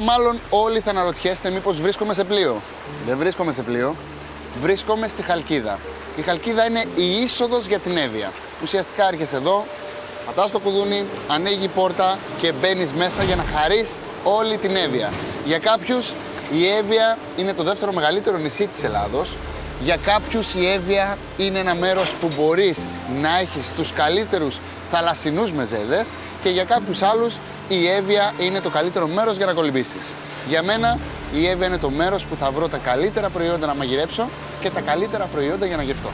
Και τώρα μάλλον όλοι θα αναρωτιέστε μήπως βρίσκομαι σε πλοίο. Δεν βρίσκομαι σε πλοίο, βρίσκομαι στη Χαλκίδα. Η Χαλκίδα είναι η είσοδος για την Εύβοια. Ουσιαστικά έρχεσαι εδώ, πατάς το κουδούνι, ανοίγει η πόρτα και μπαίνεις μέσα για να χαρείς όλη την Εύβοια. Για κάποιους η Εύβοια είναι το δεύτερο μεγαλύτερο νησί της Ελλάδος. Για κάποιους η Εύβοια είναι ένα μέρος που μπορείς να έχεις τους καλύτερους θαλασσινούς μεζέδες και για κάποιους άλλους η Εύβοια είναι το καλύτερο μέρος για να κολυμπήσεις. Για μένα η Εύβοια είναι το μέρος που θα βρω τα καλύτερα προϊόντα να μαγειρέψω και τα καλύτερα προϊόντα για να γευτώ.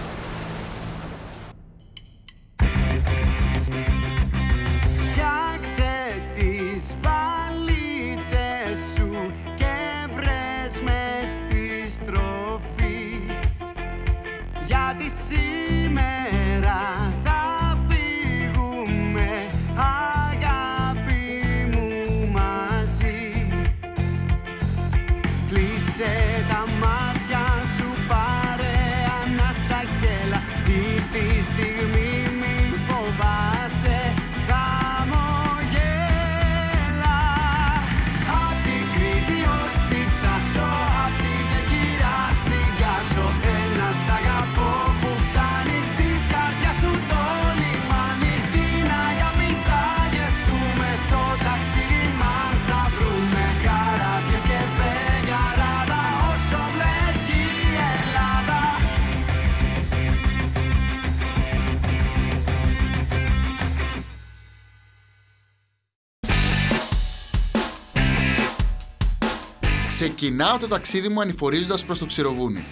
Ξεκινάω το ταξίδι μου ανηφορίζοντας προς το Ξηροβούνι.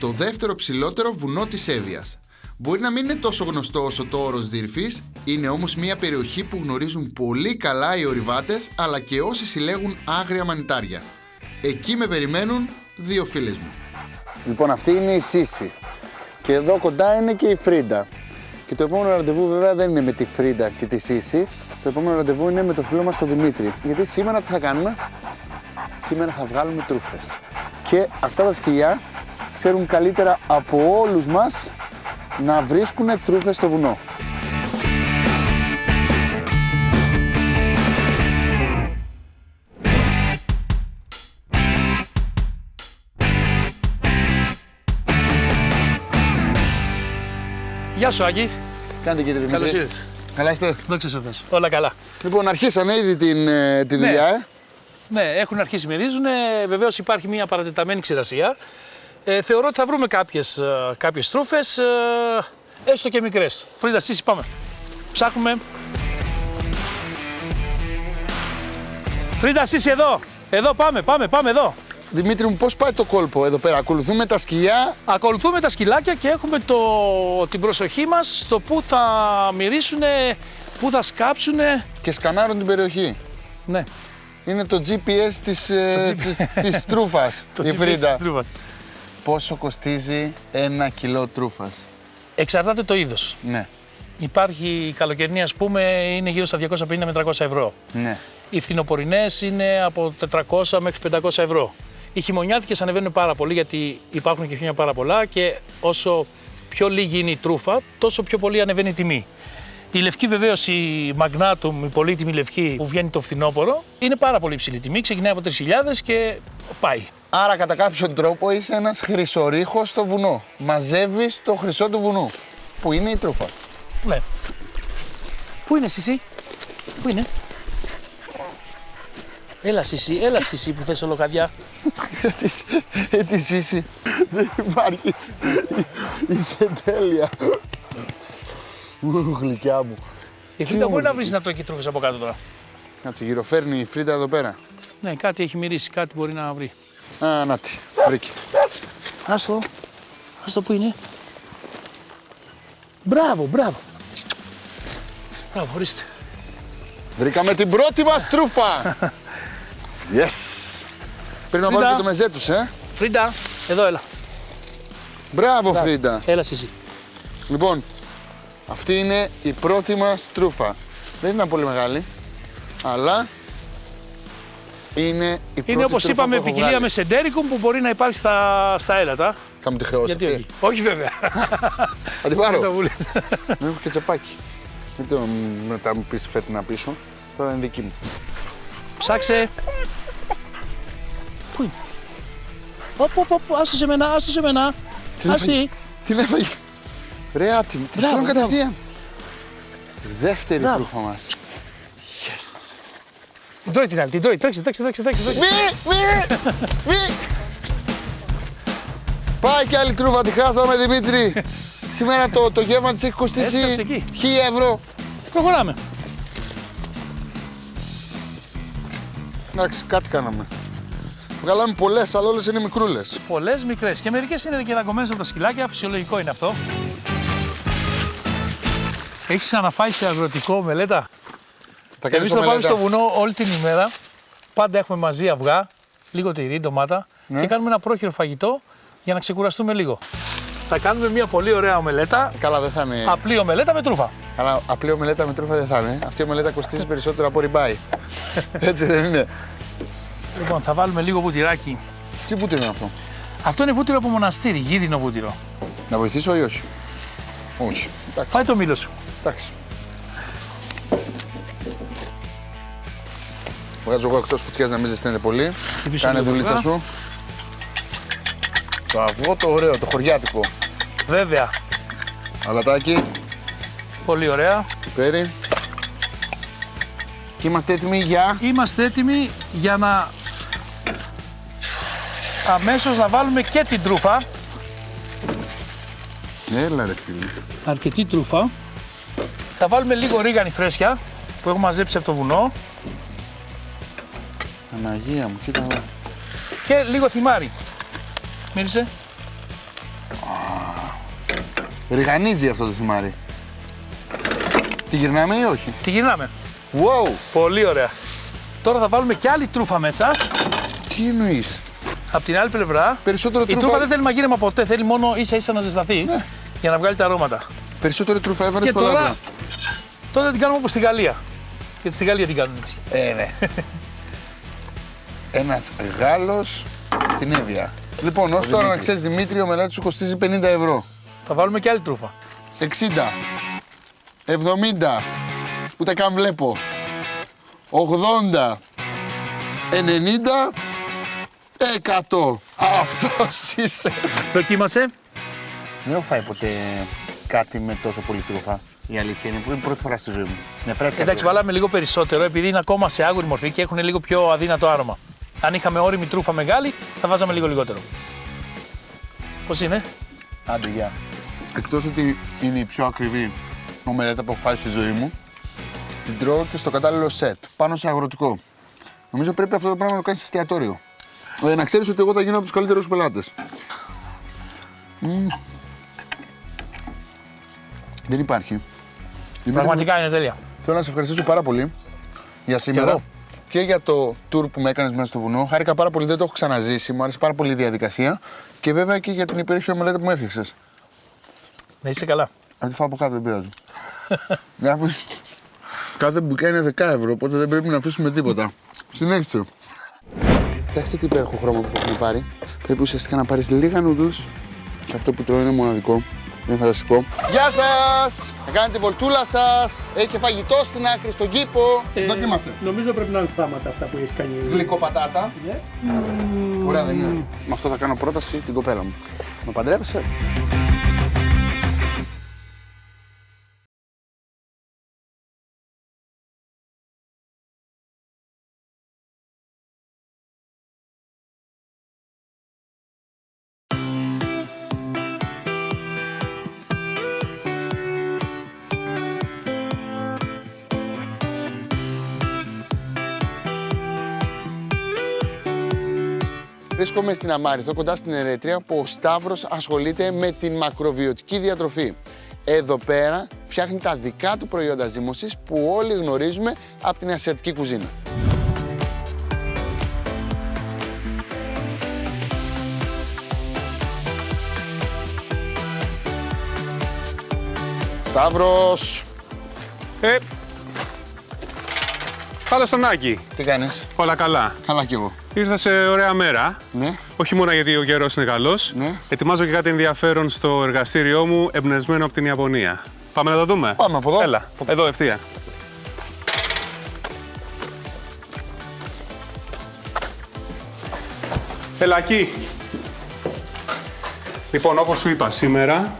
Το δεύτερο ψηλότερο βουνό της Εύβοιας. Μπορεί να μην είναι τόσο γνωστό όσο το όρος Δίρφυς, είναι όμως μια περιοχή που γνωρίζουν πολύ καλά οι ορειβάτες αλλά και όσοι συλλέγουν άγρια μανιτάρια. Εκεί με περιμένουν δύο φίλες μου. Λοιπόν, αυτή είναι η Σύση. Και εδώ κοντά είναι και η Φρίντα. Και το επόμενο ραντεβού βέβαια δεν είναι με τη Φρίντα και τη Σύση. Το επόμενο ραντεβού είναι με το φίλο μας τον Δημήτρη. Γιατί σήμερα τι θα κάνουμε, σήμερα θα βγάλουμε τρούφες. Και αυτά τα σκυλιά ξέρουν καλύτερα από όλους μας να βρίσκουν τρούφες στο βουνό. Γεια σου, Άκη. Κάντε κύριε Δημήτρη. Καλώς ήρθες. Καλά είστε; Δόξα σε Θεός. Όλα καλά. Λοιπόν, αρχίσανε ήδη την, ε, τη Ναι. δουλειά, ε. Ναι, έχουν αρχίσει μυρίζουν. Βεβαίως υπάρχει μια παρατεταμένη ξηρασία. Ε, θεωρώ ότι θα βρούμε κάποιες κάποιες τρούφες, ε, έστω και μικρές. Φρίντα, Σύση, πάμε. Ψάχνουμε. Φρίντα, Σύση, εδώ. Εδώ πάμε, πάμε, πάμε εδώ. Δημήτρη μου, πώς πάει το κόλπο εδώ πέρα; Ακολουθούμε τα σκυλιά. Ακολουθούμε τα σκυλάκια και έχουμε το, την προσοχή μας στο πού θα μυρίσουν, πού θα σκάψουν. και σκανάρουν την περιοχή; Ναι, Είναι το GPS της, ε, Το της, της τρούφας, το η GPS Φρίντα. της τρούφας. Πόσο κοστίζει ένα κιλό τρούφας; Εξαρτάται το είδος. Ναι, Υπάρχει η καλοκαιρινή, ας πούμε, είναι γύρω στα 250 με 300 ευρώ. ναι. Οι φθινοπορεινές είναι από 400 μέχρι 500 ευρώ. Οι χειμωνιάτικες ανεβαίνουν πάρα πολύ γιατί υπάρχουν και χιόνια πάρα πολλά και όσο πιο λίγη είναι η τρούφα, τόσο πιο πολύ ανεβαίνει η τιμή. Η λευκή βεβαίως, η Magnatum, η πολύτιμη λευκή που βγαίνει το φθινόπωρο, είναι πάρα πολύ υψηλή τιμή. Ξεκινάει από 3.000 και πάει. Άρα κατά κάποιον τρόπο είσαι ένας χρυσορίχος στο βουνό. Μαζεύεις το χρυσό του βουνού. Που είναι η τρούφα. Ναι. Πού είναι Σισί, Πού είναι, Έλα Σισί, έλα Σισί που θες ολοκαδιά. Ε, τι είσαι. Δεν υπάρχεις. Είσαι τέλεια. Ου, γλυκιά μου. Η Φρίντα μπορεί να βρεις να τρώει και τρούφες από κάτω τώρα. Κάτσε, γυροφέρνει η Φρίντα εδώ πέρα. Ναι, κάτι έχει μυρίσει, κάτι μπορεί να βρει. Α, να τη, βρήκε. Άστο. Άστο που είναι; Μπράβο, μπράβο. Μπράβο, ορίστε. Βρήκαμε την πρώτη μας τρούφα. Yes. Πρέπει να Φρίντα. βάλουμε το μεζέ τους, ε. Φρίντα, εδώ έλα. Μπράβο, Φρίντα. Έλα εσύ. Λοιπόν, αυτή είναι η πρώτη μας τρούφα. Δεν ήταν πολύ μεγάλη, αλλά είναι η πρώτη Είναι όπως τρούφα είπαμε που έχω ποικιλία βγάλει. με σεντέρικουμ που μπορεί να υπάρχει στα, στα έλατα. Θα μου τη χρεώσει Γιατί αυτή. όχι; Όχι βέβαια. Θα την Δεν το πάρω. βούλες. Δεν έχω και τσαπάκι. Μην το μετά μου πεις φέτνα πίσω. Τώρα είναι δική μου. Ψάξε. Πού είναι; Οπ, οπ, οπ, άστο σε μένα, άστο σε μένα. Τι Άστη. έφαγε. Την έφαγε. Ρε άτιμη, τη Μπράβο, στέλνω μπράβο. κατευθείαν. Δεύτερη Μπράβο. τρούφα μας. Την τρώει την άλλη, την τρώει. Τρέξτε, τρέξτε, τρέξτε. τρέξτε, τρέξτε. Μη, μη, μη. Πάει κι άλλη τρούφα, τη χάσαμε Δημήτρη. Σήμερα το, το γεύμα της έχει κοστίσει Έσκαψε εκεί. 1000 ευρώ. Προχωράμε. Εντάξει, κάτι κάναμε. Βγάλαμε πολλές, αλλά όλες είναι μικρούλες. Πολλές μικρές και μερικές είναι και δαγκωμένες από τα σκυλάκια. Φυσιολογικό είναι αυτό. Έχεις ξαναφάει σε αγροτικό μελέτα; Τα Εμείς κάνεις θα πάμε ομελέτα. στο βουνό όλη την ημέρα. Πάντα έχουμε μαζί αυγά, λίγο τυρί, ντομάτα Ναι. και κάνουμε ένα πρόχειρο φαγητό για να ξεκουραστούμε λίγο. Θα κάνουμε μια πολύ ωραία ομελέτα. Καλά, δεν θα είναι. Απλή ομελέτα με τρούφα. Αλλά απλή ομελέτα με τρούφα δεν θα είναι. Αυτή η ομελέτα κοστίζει περισσότερο από ριμπάι. Έτσι δεν είναι. Λοιπόν, θα βάλουμε λίγο βουτυράκι. Τι βούτυρο είναι αυτό; Αυτό είναι βούτυρο από μοναστήρι, γίδινο βούτυρο. Να βοηθήσω ή όχι; Όχι. Εντάξει. Πάει το μήλο σου. Εντάξει. Βγάζω εγώ εκτός φωτιάς να μην ζεσταίνεται πολύ. Χτυπήσω Κάνε λίγο δουλίτσα αυγά. σου. Το αυγό το ωραίο, το χωριάτικο. Βέβαια, Αλατάκι, πολύ ωραία. πέρι. Και είμαστε έτοιμοι για. Είμαστε έτοιμοι για να αμέσως να βάλουμε και την τρούφα. Έλα ρε φίλε. Αρκετή τρούφα. Θα βάλουμε λίγο ρίγανη φρέσκια που έχω μαζέψει από το βουνό Αναγία μου, κοίτα εδώ. και λίγο θυμάρι. Μύρισε. Ριγανίζει αυτό το θυμάρι. Τη γυρνάμε ή όχι; Τη γυρνάμε. Wow! Πολύ ωραία. Τώρα θα βάλουμε και άλλη τρούφα μέσα. Τι εννοείς; Από την άλλη πλευρά. Περισσότερο Η τρούφα τρούφα, δεν θέλει μαγείρεμα ποτέ, θέλει μόνο ίσα ίσα να ζεσταθεί Ναι. για να βγάλει τα αρώματα. Περισσότερο τρούφα έβαλε Και πολλά τώρα, τώρα... τώρα την κάνουμε όπως στη Γαλλία. Γιατί στη Γαλλία την κάνουν έτσι. Ε, ναι. Ένας Γάλλος στην Εύβοια. Λοιπόν, ως τώρα να ξέρεις Δημήτρη, ο μελέτης σου κοστίζει 50 ευρώ. Θα βάλουμε και άλλη τρούφα. 60, 70, ούτε καν βλέπω. 80, 90, 100. Αυτός είσαι. Δοκίμασε. Δεν έχω φάει ποτέ κάτι με τόσο πολύ τρούφα. Η αλήθεια είναι που είναι η πρώτη φορά στη ζωή μου. Με φρέσκα. Εντάξει, τρούφα. βάλαμε λίγο περισσότερο επειδή είναι ακόμα σε άγουρη μορφή και έχουν λίγο πιο αδύνατο άρωμα. Αν είχαμε όριμη τρούφα μεγάλη, θα βάζαμε λίγο λιγότερο. Πώς είναι, Άντε, γεια. Εκτός ότι είναι η πιο ακριβή ομελέτα που έχω φάει στη ζωή μου, την τρώω και στο κατάλληλο σετ, πάνω σε αγροτικό. Νομίζω πρέπει αυτό το πράγμα να το κάνεις σε εστιατόριο. Ε, να ξέρεις ότι εγώ θα γίνω από τους καλύτερους πελάτες. Μμμ. Δεν υπάρχει. Δημήτρη, Πραγματικά είναι τέλεια. Θέλω να σε ευχαριστήσω πάρα πολύ για σήμερα. εγώ. Και για το tour που με έκανες μέσα στο βουνό. Χάρηκα πάρα πολύ, δεν το έχω ξαναζήσει. Μου άρεσε πάρα πολύ η διαδικασία. Και βέβαια και για την υπέροχη ομελέτα που μου έφτιαξες. Να είσαι καλά. Αν τη φάω από κάτω δεν πειράζει. Να πεις, Κάθε μπουκιά είναι 10 ευρώ, οπότε δεν πρέπει να αφήσουμε τίποτα. Συνέχισε. Κοιτάξτε τι υπέροχο χρώμα που έχουμε πάρει. Πρέπει ουσιαστικά να πάρεις λίγα νουδούς και αυτό που τρώω είναι μοναδικό. Είναι φανταστικό. Γεια σας! Θα κάνετε τη βολτούλα σας. Έχει και φαγητό στην άκρη, στον κήπο. Δοκίμασε. Νομίζω πρέπει να είναι θάματα αυτά που έχεις κάνει. Γλυκό πατάτα. Ναι. Ωραία, δεν είναι. Με αυτό θα κάνω πρόταση την κοπέλα μου. Με παντρεύεσαι. Βρίσκομαι στην Αμάριθο, κοντά στην Ερέτρια, που ο Σταύρος ασχολείται με την μακροβιωτική διατροφή. Εδώ πέρα φτιάχνει τα δικά του προϊόντα ζύμωσης που όλοι γνωρίζουμε από την ασιατική κουζίνα. Σταύρος, Ε, Καλώ τον Άκη. τι κάνεις, Όλα καλά. καλά κι εγώ. Ήρθα σε ωραία μέρα. Ναι, Όχι μόνο γιατί ο καιρός είναι καλός. Ναι. Ετοιμάζω και κάτι ενδιαφέρον στο εργαστήριό μου, εμπνευσμένο από την Ιαπωνία. Πάμε να το δούμε. Πάμε από εδώ. Έλα, εδώ ευθεία. Ελακί. Λοιπόν, όπως σου είπα, σήμερα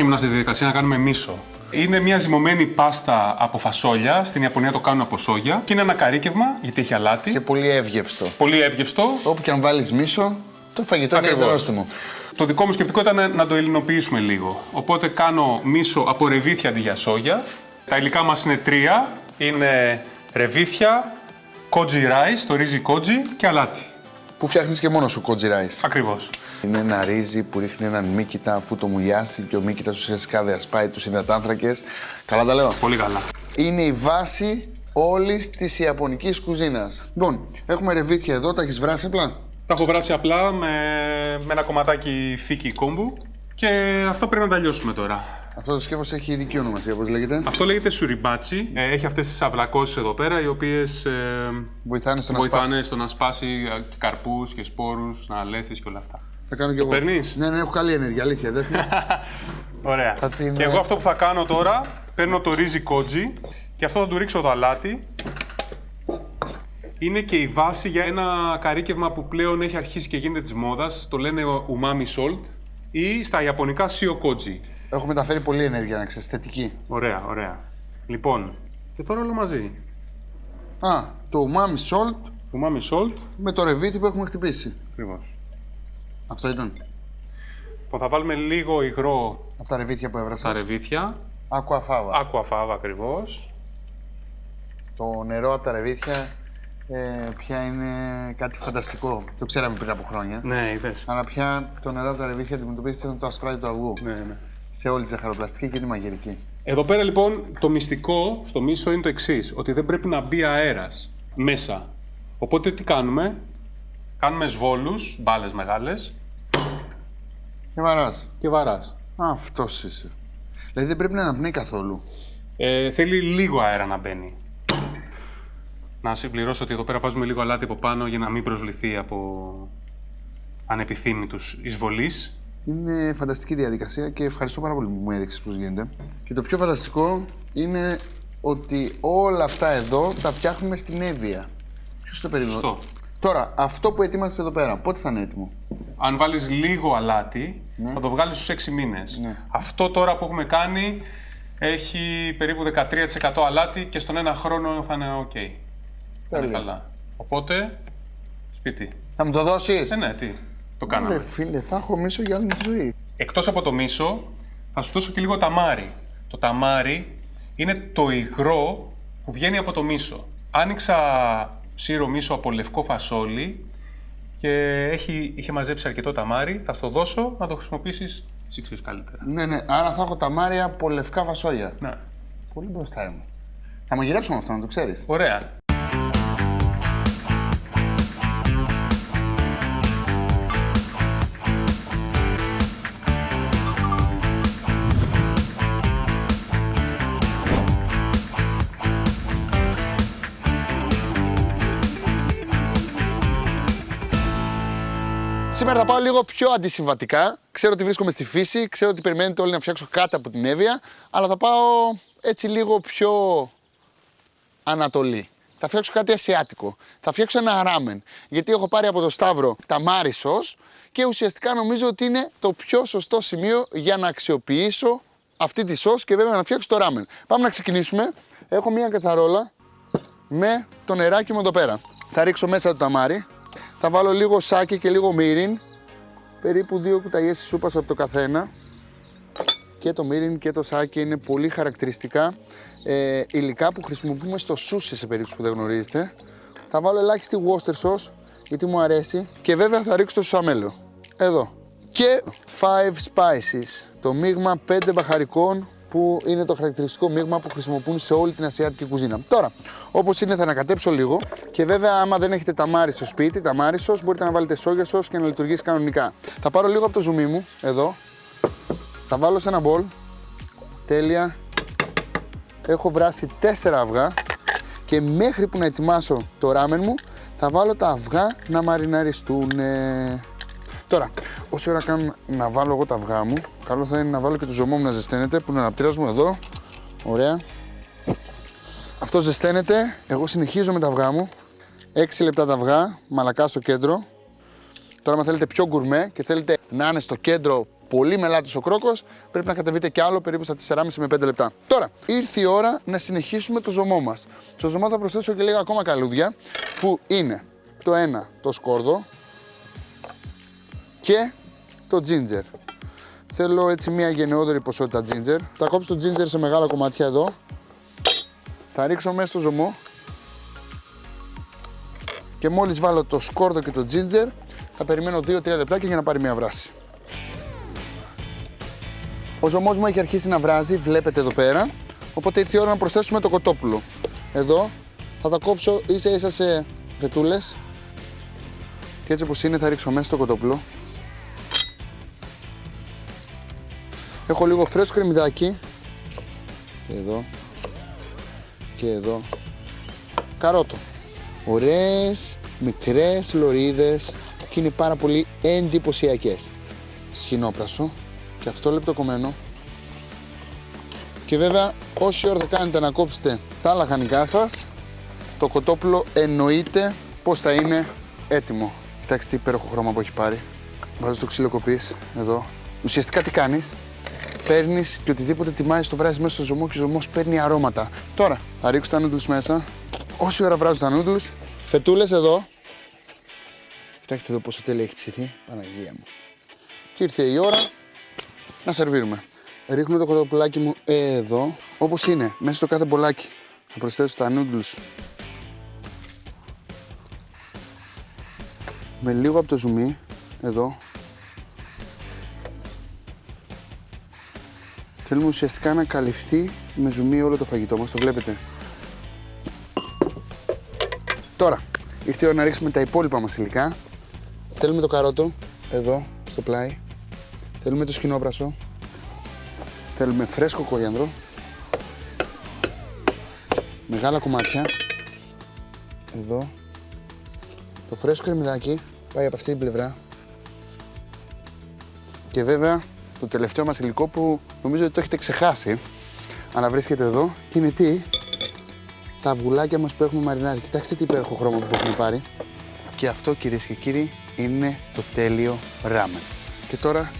ήμουν στη διαδικασία να κάνουμε μίσο. Είναι μια ζυμωμένη πάστα από φασόλια. Στην Ιαπωνία το κάνουν από σόγια. Και είναι ένα καρύκευμα, γιατί έχει αλάτι. Και πολύ εύγευστο. Πολύ εύγευστο. Όπου και αν βάλεις μίσο, το φαγητό είναι Ακριβώς. νόστιμο. Το δικό μου σκεπτικό ήταν να το ελληνοποιήσουμε λίγο. Οπότε κάνω μίσο από ρεβίθια αντί για σόγια. Τα υλικά μας είναι τρία. Είναι ρεβίθια, κότζι rice, το ρύζι κότζι και αλάτι. Που φτιάχνεις και μόνος σου κότζι rice. Ακριβώς. Είναι ένα ρύζι που ρίχνει έναν μύκητα αφού το μουλιάσει και ο μύκητα ουσιαστικά διασπάει τους υδατάνθρακες. Καλά τα λέω; Πολύ καλά. Είναι η βάση όλης της Ιαπωνικής κουζίνας. Λοιπόν, έχουμε ρεβίθια εδώ, τα έχεις βράσει απλά; Τα έχω βράσει απλά με, με ένα κομματάκι φίκι κόμπου και αυτό πρέπει να τα λιώσουμε τώρα. Αυτό το σκεύος έχει ειδική ονομασία, πώς λέγεται; Αυτό λέγεται σουριμπάτσι. Ε, έχει αυτές τις αυλακώσεις εδώ πέρα, οι οποίες ε, Βοηθάνε στο να βοηθάνε σπάσει. στο να σπάσει ε, και καρπούς και σπόρους, να αλέθεις και όλα αυτά. Θα κάνω κι εγώ. παίρνεις; Ναι, ναι, έχω καλή ενέργεια, αλήθεια. Δες την. Ωραία. Θα την, Και ε, εγώ αυτό που θα κάνω τώρα, παίρνω το ρύζι κότζι και αυτό θα του ρίξω το αλάτι. Είναι και η βάση για ένα καρύκευμα που πλέον έχει αρχίσει και γίνεται της μόδας. Το λένε umami salt ή στα ιαπωνικά sio koji. Έχω μεταφέρει πολύ ενέργεια, να ξέρεις, θετική. Ωραία, ωραία. Λοιπόν, και τώρα όλο μαζί. Α, το umami salt Umami salt. με το ρεβίθι που έχουμε χτυπήσει. Ακριβώς. Αυτό ήταν. Λοιπόν, θα βάλουμε λίγο υγρό Από τα ρεβίθια που έβρασα. στα ρεβίθια. Aqua fava. Aqua fava ακριβώς. Το νερό από τα ρεβίθια ε, πια είναι κάτι φανταστικό. Το ξέραμε πριν από χρόνια. Ναι, είδες. Αλλά πια το νερό από τα ρεβίθια αντιμετωπίζεται σαν το ασπράδι του αυγού. Ναι, ναι. Σε όλη τη ζαχαροπλαστική και τη μαγειρική. Εδώ πέρα λοιπόν το μυστικό στο μίσο είναι το εξής: Ότι δεν πρέπει να μπει αέρας μέσα. Οπότε τι κάνουμε, κάνουμε σβόλους, μπάλες μεγάλες Και βαράς. και βαράς. Αυτός είσαι. Δηλαδή δεν πρέπει να αναπνέει καθόλου. Ε, θέλει λίγο αέρα να μπαίνει. Να συμπληρώσω ότι εδώ πέρα βάζουμε λίγο αλάτι από πάνω για να μην προσληθεί από ανεπιθύμητους εισβολείς. Είναι φανταστική διαδικασία και ευχαριστώ πάρα πολύ που μου έδειξες πώς γίνεται. Και το πιο φανταστικό είναι ότι όλα αυτά εδώ τα φτιάχνουμε στην Εύβοια. Ποιος το περίμενε; Σωστό. Τώρα, αυτό που ετοίμασες εδώ πέρα, πότε θα είναι έτοιμο; Αν βάλεις λίγο αλάτι, θα το βγάλεις στους 6 μήνες. Ναι. Αυτό τώρα που έχουμε κάνει έχει περίπου 13% αλάτι και στον ένα χρόνο θα είναι ok. Θα είναι Τέλεια. καλά. Οπότε, σπίτι. Θα μου το δώσεις; Ε, ναι, τι, το Ρε κάναμε. φίλε, θα έχω μίσο για όλη μου τη ζωή. Εκτός από το μίσο, θα σου δώσω και λίγο ταμάρι. Το ταμάρι είναι το υγρό που βγαίνει από το μίσο. Άνοιξα σύρο μίσο από λευκό φασόλι και έχει, είχε μαζέψει αρκετό ταμάρι. Θα στο δώσω να το χρησιμοποιήσεις εσύ ξέρεις καλύτερα. Ναι, ναι, άρα θα έχω τα μάρια από λευκά βασόλια. Ναι. Πολύ μπροστά μου. Θα μαγειρέψουμε αυτό, να το ξέρεις. Ωραία. Σήμερα θα πάω λίγο πιο αντισυμβατικά. Ξέρω ότι βρίσκομαι στη φύση, ξέρω ότι περιμένετε όλοι να φτιάξω κάτι από την Εύβοια, αλλά θα πάω έτσι λίγο πιο Ανατολή. Θα φτιάξω κάτι ασιάτικο. Θα φτιάξω ένα ράμεν. Γιατί έχω πάρει από το Σταύρο ταμάρι σος και ουσιαστικά νομίζω ότι είναι το πιο σωστό σημείο για να αξιοποιήσω αυτή τη σος και βέβαια να φτιάξω το ράμεν. Πάμε να ξεκινήσουμε. Έχω μία κατσαρόλα με το νεράκι μου εδώ πέρα. Θα ρίξω μέσα το ταμάρι. Θα βάλω λίγο σάκι και λίγο μύριν. Περίπου δύο κουταλιές της σούπας από το καθένα. Και το μύριν και το σάκι είναι πολύ χαρακτηριστικά ε, υλικά που χρησιμοποιούμε στο σούσι σε περίπτωση που δεν γνωρίζετε. Θα βάλω ελάχιστη Worcester sauce γιατί μου αρέσει και βέβαια θα ρίξω το σουσαμέλο. Εδώ. Και five spices, το μείγμα 5 μπαχαρικών που είναι το χαρακτηριστικό μείγμα που χρησιμοποιούν σε όλη την ασιατική κουζίνα. Τώρα, όπως είναι, θα ανακατέψω λίγο και βέβαια, άμα δεν έχετε ταμάρι στο σπίτι, ταμάρι sauce, μπορείτε να βάλετε σόγια sauce και να λειτουργήσει κανονικά. Θα πάρω λίγο από το ζουμί μου, εδώ, θα βάλω σε ένα μπολ. Τέλεια. Έχω βράσει 4 αυγά και μέχρι που να ετοιμάσω το ράμεν μου θα βάλω τα αυγά να μαριναριστούν. Τώρα, όση ώρα κάνω να βάλω εγώ τα αυγά μου, καλό θα είναι να βάλω και το ζωμό μου να ζεσταίνεται που είναι αναπτήρας μου εδώ. Ωραία. Αυτό ζεσταίνεται. Εγώ συνεχίζω με τα αυγά μου. 6 λεπτά τα αυγά, μαλακά στο κέντρο. Τώρα, αν θέλετε πιο γκουρμέ και θέλετε να είναι στο κέντρο πολύ μελάτος ο κρόκος, πρέπει να κατεβείτε κι άλλο περίπου στα 4,5 με 5 λεπτά. Τώρα, ήρθε η ώρα να συνεχίσουμε το ζωμό μας. Στο ζωμό θα προσθέσω και λίγα ακόμα καλούδια, που είναι το ένα το σκόρδο και το ginger. Θέλω έτσι μια γενναιόδορη ποσότητα ginger. Θα κόψω το ginger σε μεγάλα κομμάτια εδώ. Θα ρίξω μέσα στο ζωμό. Και μόλις βάλω το σκόρδο και το ginger, θα περιμένω 2-3 λεπτάκια για να πάρει μια βράση. Ο ζωμός μου έχει αρχίσει να βράζει, βλέπετε εδώ πέρα. Οπότε ήρθε η ώρα να προσθέσουμε το κοτόπουλο. Εδώ θα τα κόψω ίσα ίσα σε φετούλες. Και έτσι όπως είναι θα ρίξω μέσα το κοτόπουλο. Έχω λίγο φρέσκο κρεμμυδάκι. Και εδώ. Και εδώ. Καρότο. Ωραίες, μικρές λωρίδες και είναι πάρα πολύ εντυπωσιακές. Σχοινόπρασο και αυτό λεπτοκομμένο. Και βέβαια όση ώρα θα κάνετε να κόψετε τα λαχανικά σας, το κοτόπουλο εννοείται πως θα είναι έτοιμο. Κοιτάξτε τι υπέροχο χρώμα που έχει πάρει. Βάζω το ξύλο κοπής εδώ. Ουσιαστικά τι κάνεις, παίρνεις και οτιδήποτε τιμάζεις το βράζεις μέσα στο ζωμό και ο ζωμός παίρνει αρώματα. Τώρα θα ρίξω τα νούντλους μέσα. Όση ώρα βράζω τα νούντλους, φετούλες εδώ. Κοιτάξτε εδώ πόσο τέλεια έχει ψηθεί, Παναγία μου. Και ήρθε η ώρα να σερβίρουμε. Ρίχνω το κοτοπουλάκι μου εδώ, όπως είναι, μέσα στο κάθε μπολάκι. Θα προσθέσω τα noodles με λίγο από το ζουμί, εδώ. Θέλουμε ουσιαστικά να καλυφθεί με ζουμί όλο το φαγητό μας, το βλέπετε. Τώρα, ήρθε η ώρα να ρίξουμε τα υπόλοιπα μας υλικά. Θέλουμε το καρότο, εδώ, στο πλάι. Θέλουμε το σκηνόπρασο. Θέλουμε φρέσκο κόριανδρο. Μεγάλα κομμάτια. Εδώ. Το φρέσκο κρεμμυδάκι πάει από αυτή την πλευρά. Και βέβαια το τελευταίο μας υλικό που νομίζω ότι το έχετε ξεχάσει. Αλλά βρίσκεται εδώ και είναι τι; Τα αυγουλάκια μας που έχουμε μαρινάρει. Κοιτάξτε τι υπέροχο χρώμα που έχουμε πάρει. Και αυτό κυρίες και κύριοι είναι το τέλειο ράμεν. Και τώρα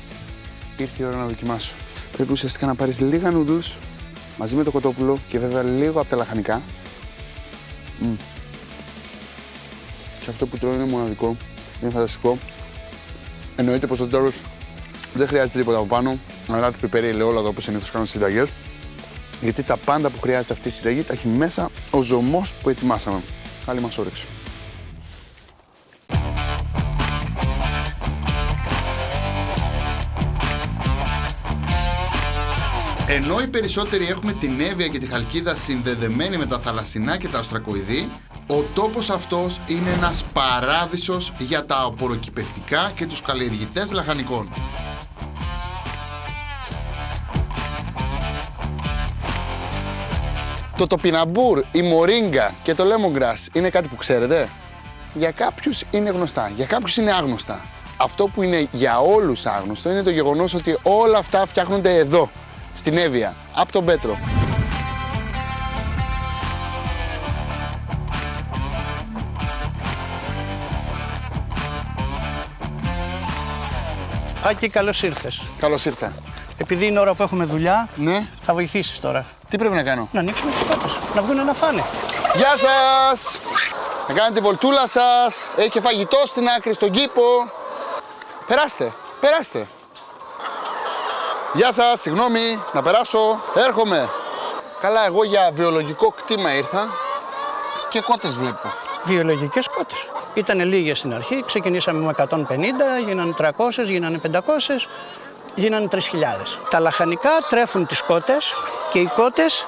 ήρθε η ώρα να δοκιμάσω. Πρέπει ουσιαστικά να πάρεις λίγα noodles μαζί με το κοτόπουλο και βέβαια λίγο από τα λαχανικά. Μμ. Και αυτό που τρώω είναι μοναδικό, είναι φανταστικό. Εννοείται πως στο τέλος δεν χρειάζεται τίποτα από πάνω, αλλά το πιπέρι ελαιόλαδο όπως συνήθως κάνω στις συνταγές. Γιατί τα πάντα που χρειάζεται αυτή η συνταγή τα έχει μέσα ο ζωμός που ετοιμάσαμε. Καλή μας όρεξη. Ενώ οι περισσότεροι έχουμε την Εύβοια και τη Χαλκίδα συνδεδεμένη με τα θαλασσινά και τα αστρακοειδή, ο τόπος αυτός είναι ένας παράδεισος για τα απορροκυπευτικά και τους καλλιεργητές λαχανικών. Το τοπιναμπούρ, η μορίγκα και το lemongrass είναι κάτι που ξέρετε; Για κάποιους είναι γνωστά, για κάποιους είναι άγνωστα. Αυτό που είναι για όλους άγνωστο είναι το γεγονός ότι όλα αυτά φτιάχνονται εδώ, στην Εύβοια, από τον Πέτρο. Άκη, καλώς ήρθες. Καλώς ήρθα. Επειδή είναι ώρα που έχουμε δουλειά, Ναι, θα βοηθήσεις τώρα. τι πρέπει να κάνω; Να ανοίξουμε του κότε, να βγουν να φάνε. Γεια σας! Να κάνετε τη βολτούλα σας. Έχει και φαγητό στην άκρη, στον κήπο. Περάστε, περάστε. Γεια σας, συγγνώμη, να περάσω. Έρχομαι. Καλά, εγώ για βιολογικό κτήμα ήρθα και κότες βλέπω. Βιολογικές κότες. Ήταν λίγες στην αρχή, ξεκινήσαμε με 150, γίνανε 300, γίνανε 500, γίνανε 3.000. Τα λαχανικά τρέφουν τις κότες και οι κότες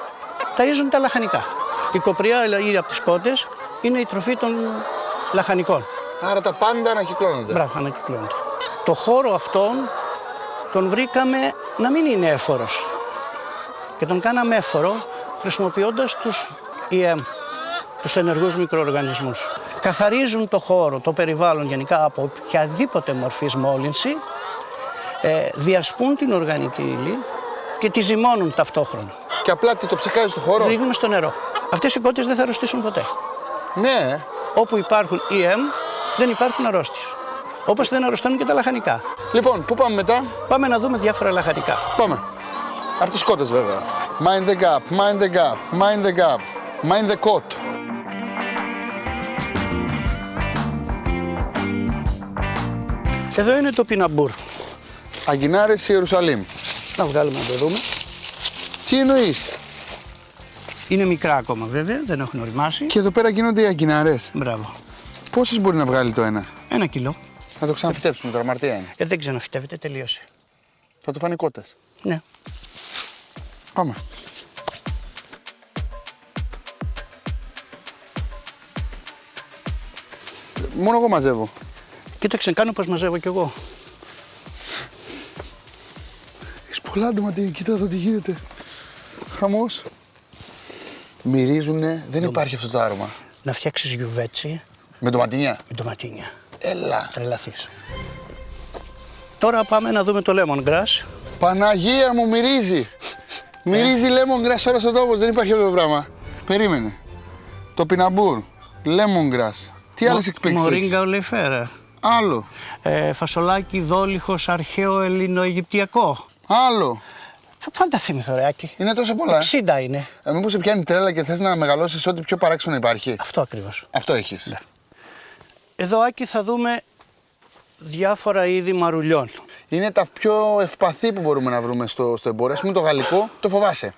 ταΐζουν τα λαχανικά. Η κοπριά ή από τις κότες είναι η τροφή των λαχανικών. Άρα τα πάντα ανακυκλώνονται. Μπράβο, ανακυκλώνεται. Το χώρο αυτόν τον βρήκαμε να μην είναι έφορος. Και τον κάναμε έφορο χρησιμοποιώντας τους EM, τους ενεργούς μικροοργανισμούς. Καθαρίζουν το χώρο, το περιβάλλον γενικά από οποιαδήποτε μορφής μόλυνση, ε, διασπούν την οργανική ύλη και τη ζυμώνουν ταυτόχρονα. Και απλά τι το ψεκάζει στο χώρο; Ρίχνουμε στο νερό. Αυτές οι κότες δεν θα αρρωστήσουν ποτέ. Ναι, Όπου υπάρχουν EM δεν υπάρχουν αρρώστιες. Όπως δεν αρρωσταίνουν και τα λαχανικά. Λοιπόν, πού πάμε μετά; Πάμε να δούμε διάφορα λαχανικά. Πάμε. Από τις κότες βέβαια. Mind the gap, mind the gap, mind the gap, mind the coat. Εδώ είναι το πιναμπούρ. Αγκινάρες Ιερουσαλήμ. Να βγάλουμε να το δούμε. Τι εννοείς; Είναι μικρά ακόμα βέβαια, δεν έχουν οριμάσει. Και εδώ πέρα γίνονται οι αγκινάρες. Μπράβο. Πόσες μπορεί να βγάλει το ένα; Ένα κιλό. Να το ξαναφυτέψουμε τώρα, αμαρτία είναι. Ε, δεν ξαναφυτεύεται, τελείωσε. Θα το φάνε οι κότες. Ναι. Πάμε. Μόνο εγώ μαζεύω. Κοίταξε, κάνω πως μαζεύω κι εγώ. Έχεις πολλά ντοματίνια, κοίτα εδώ τι γίνεται. Χαμός. Μυρίζουνε, δεν υπάρχει αυτό το άρωμα. Να φτιάξεις γιουβέτσι Με ντοματίνια; με ντοματίνια. Έλα. Τρελαθείς. Τώρα πάμε να δούμε το lemongrass. Παναγία μου μυρίζει. Μυρίζει lemongrass όλο ο τόπο. Δεν υπάρχει αυτό το πράγμα. Περίμενε. Το πιναμπούρ. Lemongrass. Τι άλλες εκπλήξεις. Μορίγκα ολιφέρα. Άλλο. Ε, φασολάκι δόλυχος αρχαίο ελληνοαιγυπτιακό. Άλλο. Πάντα θυμηθώ ρε Άκη. Είναι τόσο πολλά. 60 είναι. Ε, μήπως σε πιάνει τρέλα και θες να μεγαλώσεις ό,τι πιο παράξενο υπάρχει. Αυτό ακριβώς. Αυτό έχεις. Εδώ Άκη θα δούμε διάφορα είδη μαρουλιών. Είναι τα πιο ευπαθή που μπορούμε να βρούμε στο, στο εμπόριο. Ας πούμε το γαλλικό το φοβάσαι.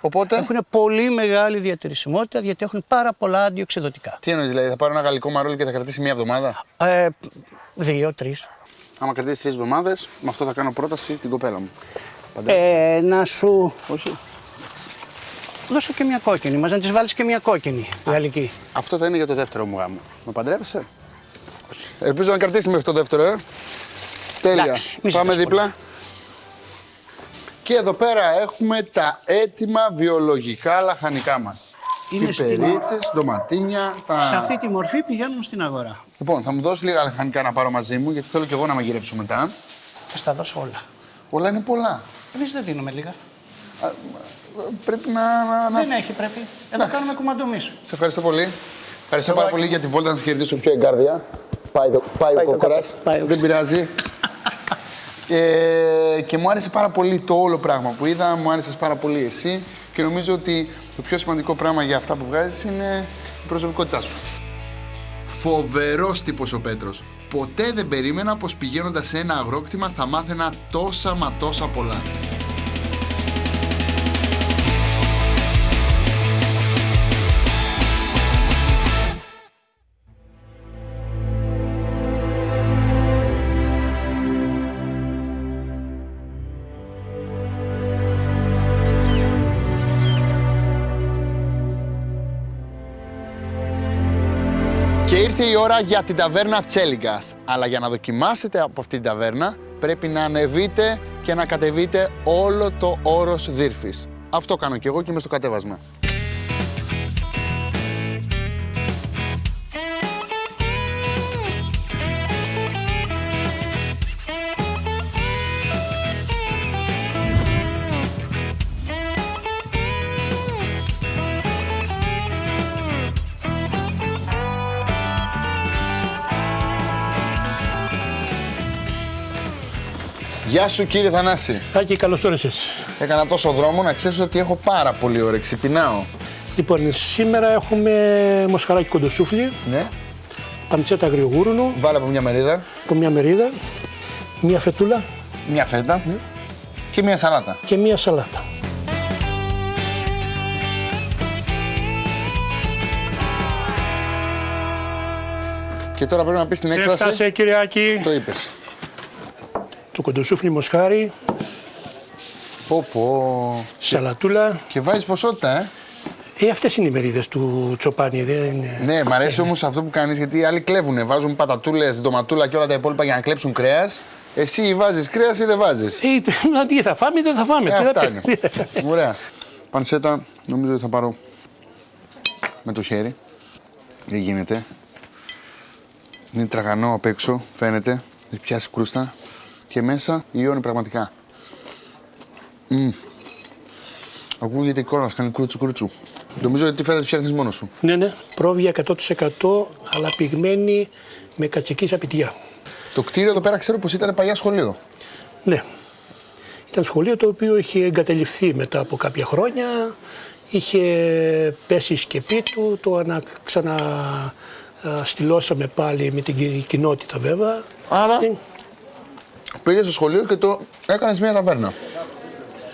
Οπότε, Έχουν πολύ μεγάλη διατηρησιμότητα γιατί έχουν πάρα πολλά αντιοξυδοτικά. τι εννοείς δηλαδή, θα πάρω ένα γαλλικό μαρούλι και θα κρατήσει μία εβδομάδα; Ε, δύο, τρεις. Άμα κρατήσει τρεις εβδομάδες, με αυτό θα κάνω πρόταση την κοπέλα μου. Παντέ. Ε, να σου Όχι. δώσω και μια κόκκινη. Μας να της βάλεις και μια κόκκινη γαλλική. Αυτό θα είναι για το δεύτερο μου γάμο. Με παντρεύεσαι. Ελπίζω να κρατήσει μέχρι το δεύτερο, ε. Τέλεια. Εντάξει, μη Πάμε ζητάς δίπλα. Και εδώ πέρα έχουμε τα έτοιμα βιολογικά λαχανικά μας. Είναι στην- Πιπερίτσες, ντοματίνια, τα... Σε αυτή τη μορφή πηγαίνουν στην αγορά. Λοιπόν, θα μου δώσεις λίγα λαχανικά να πάρω μαζί μου, γιατί θέλω και εγώ να μαγειρέψω μετά. Θα στα δώσω όλα. Όλα είναι πολλά. Εμείς δεν δίνουμε λίγα. Πρέπει να... να, να... Δεν έχει πρέπει. Εδώ Εντάξει. κάνουμε κουμαντομί. Σε ευχαριστώ πολύ. Ευχαριστώ πάρα πολύ για τη βόλτα να σας κερδίσω πιο εγκάρδια. Πάει, το, πάει, ο κόκορας. πάει ο Δεν πειράζει. ε, και μου άρεσε πάρα πολύ το όλο πράγμα που είδα, μου άρεσες πάρα πολύ εσύ και νομίζω ότι το πιο σημαντικό πράγμα για αυτά που βγάζεις είναι η προσωπικότητά σου. Φοβερός τύπος ο Πέτρος. Ποτέ δεν περίμενα πως πηγαίνοντας σε ένα αγρόκτημα θα μάθαινα τόσα μα τόσα πολλά. Ώρα για την ταβέρνα Τσέλιγκας. Αλλά για να δοκιμάσετε από αυτή την ταβέρνα πρέπει να ανεβείτε και να κατεβείτε όλο το όρος Δύρφης. Αυτό κάνω και εγώ και είμαι στο κατέβασμα. Γεια σου κύριε Θανάση. Άκη, καλώς όρισες. Έκανα τόσο δρόμο να ξέρεις ότι έχω πάρα πολύ όρεξη. Πεινάω. Λοιπόν, σήμερα έχουμε μοσχαράκι κοντοσούφλι, Ναι. παντσέτα αγριογούρουνο, Βάλε από μια μερίδα, από μια μερίδα, μια φετούλα μια φέτα και μια σαλάτα. και μια σαλάτα. Και τώρα πρέπει να πεις την έκφραση. Έφτασε κύριε Άκη, Το είπες. Το κοντοσούφλι μοσχάρι, Πω πω. σαλατούλα. Και βάζεις ποσότητα, ε; Ε, αυτές είναι οι μερίδες του τσοπάνι, δεν είναι... Ναι, μ' αρέσει όμως αυτό που κάνεις γιατί οι άλλοι κλέβουνε. Βάζουν πατατούλες, ντοματούλα και όλα τα υπόλοιπα για να κλέψουν κρέας. Εσύ βάζεις κρέας ή δεν βάζεις; Ε, να τι θα φάμε, δεν θα φάμε. Ε, Τι θα αυτά πει- είναι. Ωραία. Πανσέτα, νομίζω ότι θα πάρω με το χέρι. Δεν γίνεται. Είναι τραγανό απ' έξω, φαίνεται. Έχει πιάσει κρούστα. Και μέσα λιώνει πραγματικά. Μμμ. Ακούγεται η κόρα, κάνει κρούτσου κρούτσου. Νομίζω ότι τη φέρα τη φτιάχνεις μόνος σου. Ναι, ναι, πρόβια 100% αλλά πυγμένη με κατσικής σαπιτιά. Το κτίριο εδώ πέρα ξέρω πως ήταν παλιά σχολείο. Ναι. Ήταν σχολείο το οποίο είχε εγκαταλειφθεί μετά από κάποια χρόνια. Είχε πέσει η σκεπή του, το ανα, ξαναστηλώσαμε πάλι με την κοινότητα βέβαια. Άρα Ε, πήγες στο σχολείο και το έκανες μια ταβέρνα.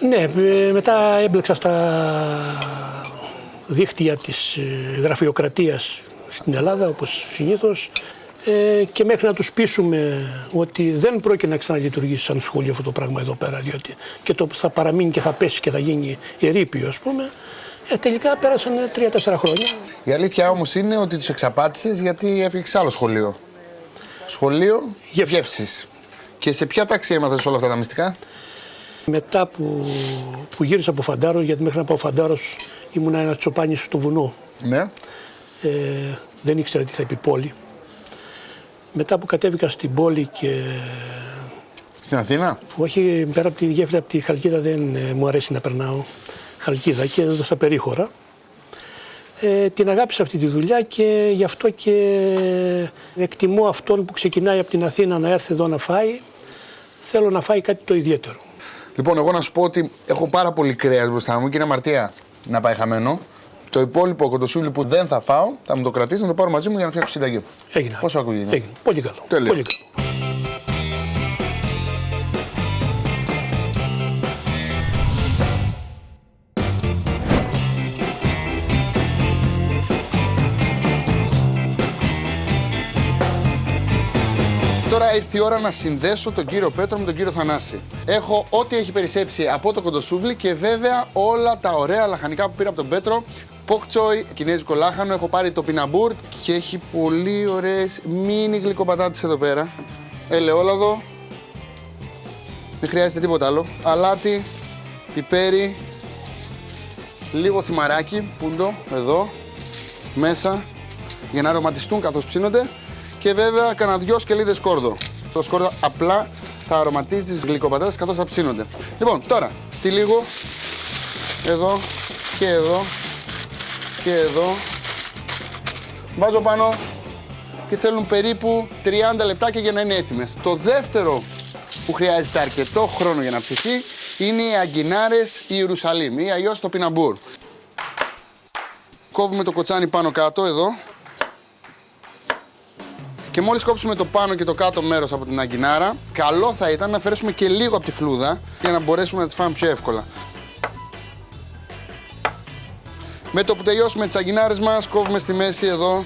Ναι, ε, μετά έμπλεξα στα δίχτυα της ε, γραφειοκρατίας στην Ελλάδα, όπως συνήθως, ε, και μέχρι να τους πείσουμε ότι δεν πρόκειται να ξαναλειτουργήσει σαν σχολείο αυτό το πράγμα εδώ πέρα, διότι και το θα παραμείνει και θα πέσει και θα γίνει ερείπιο, ας πούμε, ε, τελικά πέρασαν τρία-τέσσερα χρόνια. Η αλήθεια όμως είναι ότι τους εξαπάτησες γιατί έφυγες σε άλλο σχολείο. Σχολείο Γεύσης. Γεύσης. Και σε ποια τάξη έμαθες όλα αυτά τα μυστικά; Μετά που, που γύρισα από Φαντάρος, γιατί μέχρι να πάω Φαντάρος ήμουνα ένας τσοπάνι στο βουνό, Ναι. ε, δεν ήξερα τι θα πει πόλη. Μετά που κατέβηκα στην πόλη και Στην Αθήνα; που όχι πέρα από τη γέφυρα, από τη Χαλκίδα δεν ε, μου αρέσει να περνάω Χαλκίδα και εδώ στα περίχωρα. Ε, την αγάπησα αυτή τη δουλειά και γι' αυτό και εκτιμώ αυτόν που ξεκινάει από την Αθήνα να έρθει εδώ να φάει. Θέλω να φάει κάτι το ιδιαίτερο. Λοιπόν, εγώ να σου πω ότι έχω πάρα πολύ κρέας μπροστά μου και είναι αμαρτία να πάει χαμένο. Το υπόλοιπο κοντοσούλι που δεν θα φάω, θα μου το κρατήσει να το πάρω μαζί μου για να φτιάξω συνταγή. Έγινε. Πόσο ακούγεται. Έγινε. Πολύ καλό. Τέλεια. Πολύ καλό. Τώρα ήρθε η ώρα να συνδέσω τον κύριο Πέτρο με τον κύριο Θανάση. Έχω ό,τι έχει περισσέψει από το κοντοσούβλι και βέβαια όλα τα ωραία λαχανικά που πήρα από τον Πέτρο. Ποκτσόι, κινέζικο λάχανο, έχω πάρει το πιναμπούρ και έχει πολύ ωραίες μίνι γλυκοπατάτες εδώ πέρα. Ελαιόλαδο, δεν χρειάζεται τίποτα άλλο. Αλάτι, πιπέρι, λίγο θυμαράκι, πούντο, εδώ, μέσα, για να αρωματιστούν καθώς ψήνονται και βέβαια κανένα δυο σκελίδες σκόρδο. Το σκόρδο απλά θα αρωματίζει τις γλυκοπατάτες καθώς θα ψήνονται. Λοιπόν, τώρα, τι λίγο, εδώ και εδώ και εδώ. Βάζω πάνω και θέλουν περίπου 30 λεπτάκια για να είναι έτοιμες. Το δεύτερο που χρειάζεται αρκετό χρόνο για να ψηθεί είναι οι αγκινάρες Ιερουσαλήμ ή αλλιώς το πιναμπούρ. Κόβουμε το κοτσάνι πάνω κάτω εδώ και μόλις κόψουμε το πάνω και το κάτω μέρος από την αγκινάρα, καλό θα ήταν να αφαιρέσουμε και λίγο από τη φλούδα για να μπορέσουμε να τις φάμε πιο εύκολα. Με το που τελειώσουμε τις αγκινάρες μας, κόβουμε στη μέση εδώ.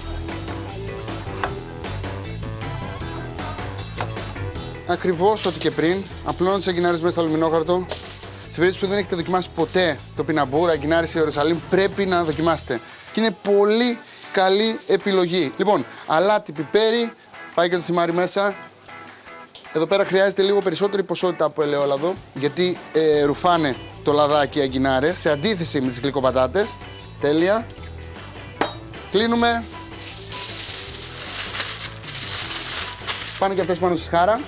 Ακριβώς ό,τι και πριν, απλώνω τις αγκινάρες μέσα στο αλουμινόχαρτο. Στην περίπτωση που δεν έχετε δοκιμάσει ποτέ το πιναμπούρα, αγκινάρες ή Ιερουσαλήμ, πρέπει να δοκιμάσετε. Και είναι πολύ καλή επιλογή. Λοιπόν, αλάτι, πιπέρι, πάει και το θυμάρι μέσα. Εδώ πέρα χρειάζεται λίγο περισσότερη ποσότητα από ελαιόλαδο, γιατί ε, ρουφάνε το λαδάκι οι αγκινάρες, σε αντίθεση με τις γλυκοπατάτες. Τέλεια. Κλείνουμε. Πάνε και αυτές πάνω στη σχάρα.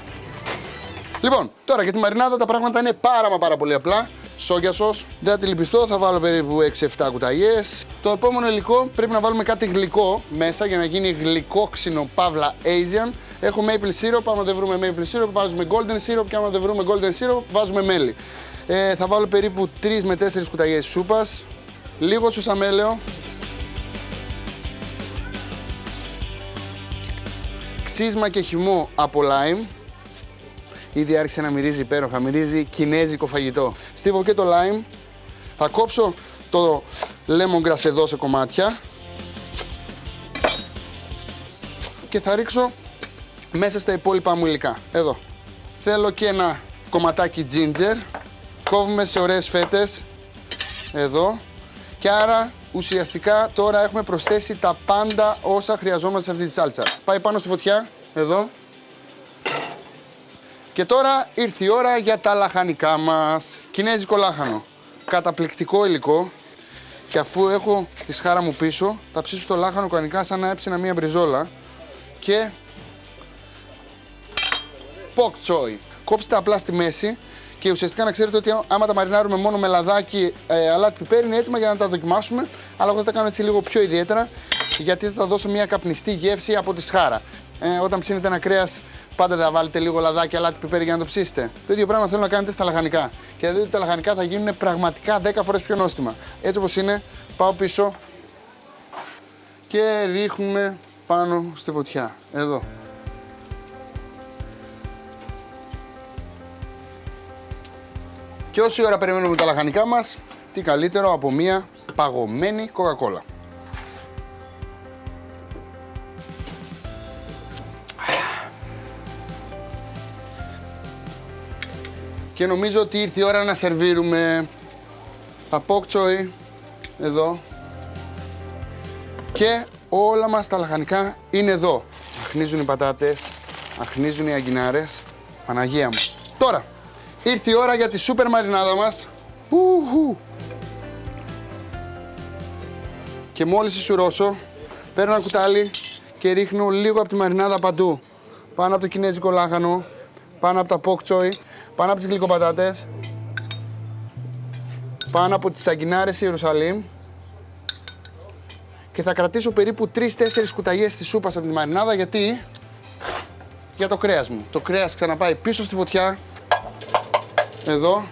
Λοιπόν, τώρα για τη μαρινάδα τα πράγματα είναι πάρα μα πάρα πολύ απλά. Σόγια σος, δεν θα τη λυπηθώ, θα βάλω περίπου 6-7 κουταλιές. Το επόμενο υλικό πρέπει να βάλουμε κάτι γλυκό μέσα για να γίνει γλυκόξινο παύλα Asian. Έχω maple syrup, άμα δεν βρούμε maple syrup βάζουμε golden syrup και άμα δεν βρούμε golden syrup βάζουμε μέλι. Ε, θα βάλω περίπου 3 με 4 κουταλιές σούπας, λίγο σουσαμέλαιο, ξύσμα και χυμό από lime, Ήδη άρχισε να μυρίζει υπέροχα, μυρίζει κινέζικο φαγητό. Στίβω και το lime. Θα κόψω το lemongrass εδώ σε κομμάτια. Και θα ρίξω μέσα στα υπόλοιπα μου υλικά. Εδώ. Θέλω και ένα κομματάκι ginger. Κόβουμε σε ωραίες φέτες. Εδώ. Και άρα ουσιαστικά τώρα έχουμε προσθέσει τα πάντα όσα χρειαζόμαστε σε αυτή τη σάλτσα. Πάει πάνω στη φωτιά. Εδώ. Και τώρα ήρθε η ώρα για τα λαχανικά μας. Κινέζικο λάχανο. Καταπληκτικό υλικό. Και αφού έχω τη σχάρα μου πίσω, θα ψήσω το λάχανο κανονικά σαν να έψηνα μία μπριζόλα. Και... Ποκ τσόι. Κόψτε απλά στη μέση Και ουσιαστικά να ξέρετε ότι άμα τα μαρινάρουμε μόνο με λαδάκι, ε, αλάτι, πιπέρι, είναι έτοιμα για να τα δοκιμάσουμε. Αλλά εγώ θα τα κάνω έτσι λίγο πιο ιδιαίτερα, γιατί θα τα δώσω μια καπνιστή γεύση από τη σχάρα. Ε, όταν ψήνετε ένα κρέας, πάντα θα βάλετε λίγο λαδάκι, αλάτι, πιπέρι για να το ψήσετε. Το ίδιο πράγμα θέλω να κάνετε στα λαχανικά. Και θα δείτε ότι τα λαχανικά θα γίνουν πραγματικά 10 φορές πιο νόστιμα. Έτσι όπως είναι, πάω πίσω και ρίχνουμε πάνω στη φωτιά. Εδώ. Και όση ώρα περιμένουμε τα λαχανικά μας, τι καλύτερο από μία παγωμένη κοκακόλα. Και νομίζω ότι ήρθε η ώρα να σερβίρουμε τα πόκτσοϊ εδώ και όλα μας τα λαχανικά είναι εδώ. Αχνίζουν οι πατάτες, αχνίζουν οι αγκινάρες, Παναγία μου. Τώρα, ήρθε η ώρα για τη σούπερ μαρινάδα μας. Ουχου. Και μόλις ισουρώσω, παίρνω ένα κουτάλι και ρίχνω λίγο από τη μαρινάδα παντού. Πάνω από το κινέζικο λάχανο, πάνω από τα πόκτσοϊ, πάνω από τις γλυκοπατάτες, πάνω από τις αγκινάρες Ιερουσαλήμ και θα κρατήσω περίπου 3-4 κουταλιές της σούπας από τη μαρινάδα γιατί για το κρέας μου. Το κρέας ξαναπάει πίσω στη φωτιά, εδώ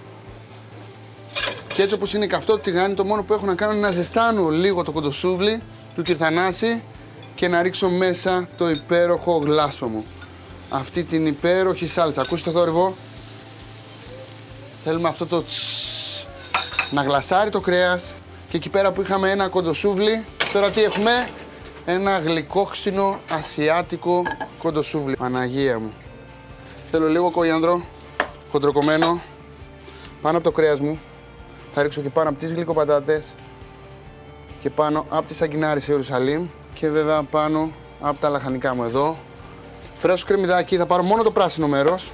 και έτσι όπως είναι καυτό το τηγάνι, το μόνο που έχω να κάνω είναι να ζεστάνω λίγο το κοντοσούβλι του κυρθανάση και να ρίξω μέσα το υπέροχο γλάσο μου. Αυτή την υπέροχη σάλτσα. Ακούστε το θόρυβο. Θέλουμε αυτό το τσσσ, να γλασάρει το κρέας και εκεί πέρα που είχαμε ένα κοντοσούβλι, τώρα τι έχουμε, ένα γλυκόξινο ασιάτικο κοντοσούβλι. Παναγία μου. Θέλω λίγο κοιάνδρο, χοντροκομμένο, πάνω από το κρέας μου. Θα ρίξω και πάνω από τις γλυκοπατάτες και πάνω από τις αγκινάρες Ιερουσαλήμ και βέβαια πάνω από τα λαχανικά μου εδώ. Φρέσκο κρεμμυδάκι, θα πάρω μόνο το πράσινο μέρος.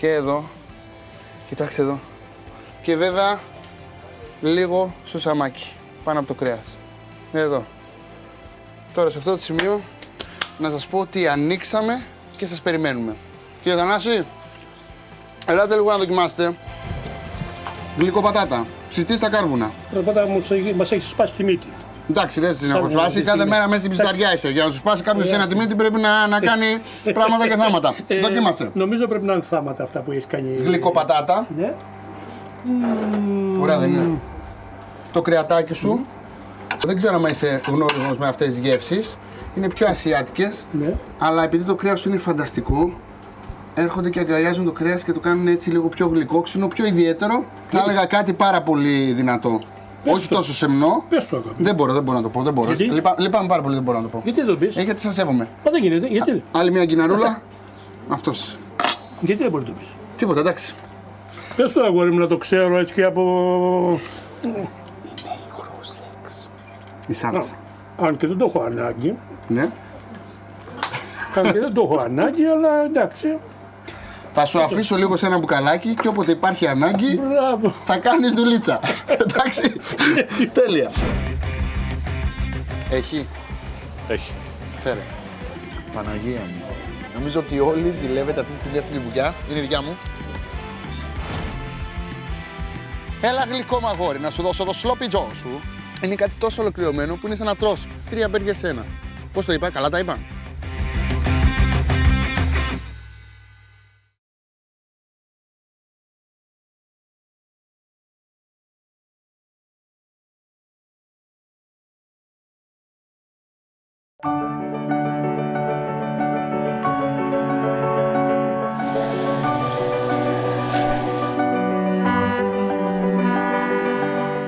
Και εδώ, κοιτάξτε εδώ. Και βέβαια λίγο σουσαμάκι πάνω από το κρέας. Εδώ. Τώρα σε αυτό το σημείο να σας πω ότι ανοίξαμε και σας περιμένουμε. Κύριε Θανάση, ελάτε λίγο να δοκιμάσετε. Γλυκοπατάτα, ψητή στα κάρβουνα. Πατάτα μου μας έχει σπάσει τη μύτη. Εντάξει, δεν στην έχω Σαν σπάσει. να Κάθε δεις μέρα είναι. μέσα στην πισταριά είσαι. Για να σου σπάσει κάποιος Ε, ένα τιμήτη πρέπει να, να κάνει πράγματα και θάματα. Ε, Δοκίμασε. Νομίζω πρέπει να είναι θάματα αυτά που έχεις κάνει. Γλυκοπατάτα. Ναι. Ωραία, δεν είναι. Το κρεατάκι σου. Δεν ξέρω αν είσαι γνώριμος με αυτές τις γεύσεις. Είναι πιο ασιάτικες. Ναι. Αλλά επειδή το κρέας σου είναι φανταστικό, έρχονται και αγκαλιάζουν το κρέας και το κάνουν έτσι λίγο πιο γλυκόξινο, πιο ιδιαίτερο. Θα έλεγα κάτι πάρα πολύ δυνατό. Πες Όχι το. τόσο σεμνό. Πες το ακόμα. Δεν μπορώ, δεν μπορώ να το πω. Δεν μπορώ. Γιατί; Λυπά- Λυπάμαι πάρα πολύ, δεν μπορώ να το πω. Γιατί δεν το πεις; Ε, γιατί σας σέβομαι. Μα δεν γίνεται. Γιατί, Άλλη μια γκιναρούλα. Αυτός. γιατί δεν μπορεί να το πεις; Τίποτα, εντάξει. Πες το αγόρι μου να το ξέρω έτσι και από... Η σάλτσα. Αν και δεν το έχω ανάγκη. Ναι. Αν και δεν το έχω ανάγκη, αλλά εντάξει. Θα σου αφήσω λίγο σε ένα μπουκαλάκι και όποτε υπάρχει ανάγκη Μπράβο. θα κάνεις δουλίτσα. Εντάξει. Τέλεια. Έχει. Έχει. Φέρε. Παναγία μου. Νομίζω ότι όλοι ζηλεύετε αυτή τη στιγμή αυτή τη βουλιά. Είναι δικιά μου. Έλα γλυκό μαγόρι, να σου δώσω το sloppy joe σου. Είναι κάτι τόσο ολοκληρωμένο που είναι σαν να τρως τρία μπέργκερ σε ένα. Πώς το είπα, καλά τα είπα;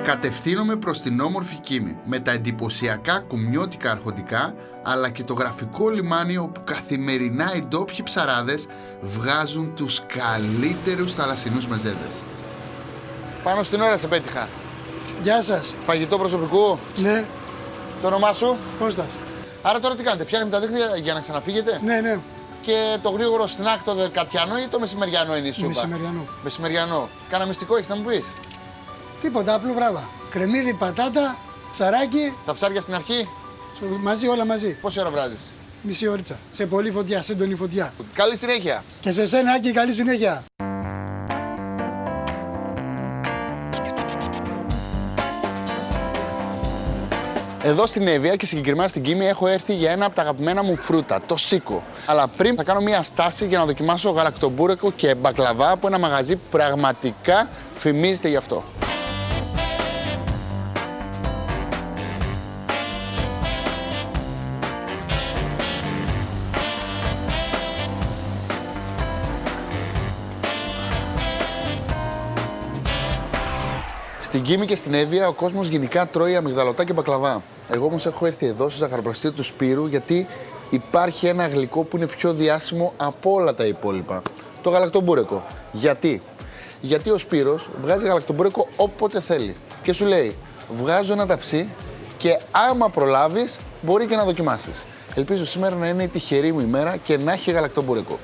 Κατευθύνομαι προς την όμορφη Κίμη με τα εντυπωσιακά κουμιώτικα αρχοντικά αλλά και το γραφικό λιμάνι όπου καθημερινά οι ντόπιοι ψαράδες βγάζουν τους καλύτερους θαλασσινούς μεζέδες. Πάνω στην ώρα σε πέτυχα. Γεια σας. Φαγητό προσωπικού; Ναι, Το όνομά σου; Κώστας. Άρα τώρα τι κάνετε, φτιάχνετε τα δίχτυα για να ξαναφύγετε; Ναι, ναι, Και το γρήγορο σνακ το δεκατιανό ή το μεσημεριανό είναι η σούπα; μεσημεριανό. Μεσημεριανό. Κάνα μυστικό έχεις να μου πεις; Τίποτα, απλό βράβα. Κρεμμύδι, πατάτα, ψαράκι, Τα ψάρια στην αρχή, μαζί όλα μαζί. πόση ώρα βράζεις; Μισή ώριτσα. Σε πολύ φωτιά, σε έντονη φωτιά. Καλή συνέχεια. Και σε σένα, Άκη, καλή συνέχεια. Εδώ στην Εύβοια και συγκεκριμένα στην Κίμη έχω έρθει για ένα από τα αγαπημένα μου φρούτα, το σίκο. Αλλά πριν θα κάνω μια στάση για να δοκιμάσω γαλακτομπούρεκο και μπακλαβά από ένα μαγαζί που πραγματικά φημίζεται γι' αυτό. Στην Κίμη και στην Εύβοια ο κόσμος γενικά τρώει αμυγδαλωτά και μπακλαβά. Εγώ όμως έχω έρθει εδώ στο ζαχαροπλαστείο του Σπύρου γιατί υπάρχει ένα γλυκό που είναι πιο διάσημο από όλα τα υπόλοιπα. Το γαλακτομπούρεκο. Γιατί; Γιατί ο Σπύρος βγάζει γαλακτομπούρεκο όποτε θέλει. Και σου λέει, βγάζω ένα ταψί και άμα προλάβεις μπορεί και να δοκιμάσεις. Ελπίζω σήμερα να είναι η τυχερή μου ημέρα και να έχει γαλακτομπούρεκο.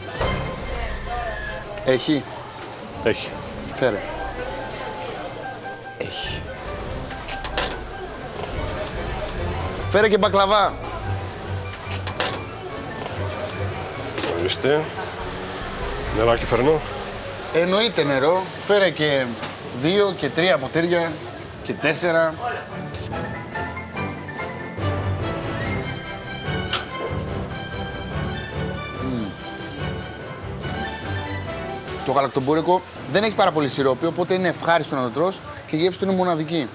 Έχει; Έχει. Φέρε. Έχει. Φέρε και μπακλαβά. Ορίστε. Νεράκι φέρνω. Εννοείται νερό. Φέρε και δύο και τρία ποτήρια και τέσσερα. Μμμ. Το γαλακτομπούρικο δεν έχει πάρα πολύ σιρόπι, οπότε είναι ευχάριστο να το τρως και η γεύση του είναι μοναδική.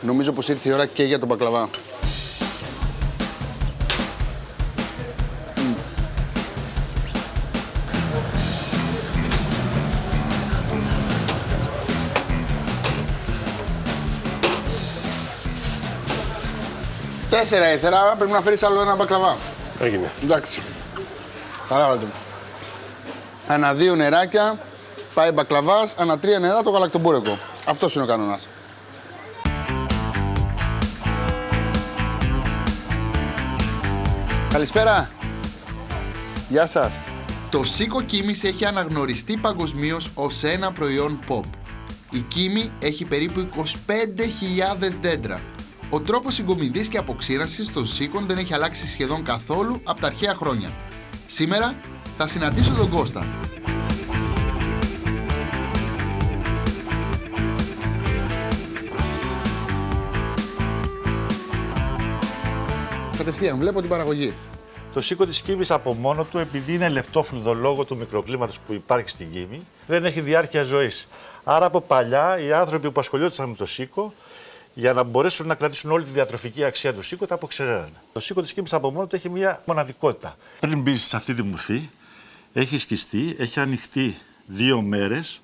Νομίζω πως ήρθε η ώρα και για τον μπακλαβά. Τέσσερα ήθελα, πρέπει να φέρεις άλλο ένα μπακλαβά. Έγινε. Εντάξει. Παράβαλτε μου. Ανά δύο νεράκια πάει μπακλαβάς, ανά τρία νερά το γαλακτομπούρεκο. Αυτός είναι ο κανόνας. Καλησπέρα. Γεια σας. Το σίκο κίμης έχει αναγνωριστεί παγκοσμίως ως ένα προϊόν pop. Η κίμη έχει περίπου 25.000 δέντρα. Ο τρόπος συγκομιδής και αποξήρασης των σίκων δεν έχει αλλάξει σχεδόν καθόλου από τα αρχαία χρόνια. Σήμερα θα συναντήσω τον Κώστα. Κατευθείαν, βλέπω την παραγωγή. Το σίκο της Κίμη από μόνο του, επειδή είναι λεπτόφλουδο λόγω του μικροκλίματος που υπάρχει στην Κίμη, δεν έχει διάρκεια ζωής. Άρα από παλιά οι άνθρωποι που ασχολιόντουσαν με το σίκο, για να μπορέσουν να κρατήσουν όλη τη διατροφική αξία του σίκο, τα αποξεραίνανε. Το σίκο της Κίμη από μόνο του έχει μια μοναδικότητα. Πριν μπεις σε αυτή τη μορφή, έχει σκιστεί, έχει ανοιχτεί δύο μέρες,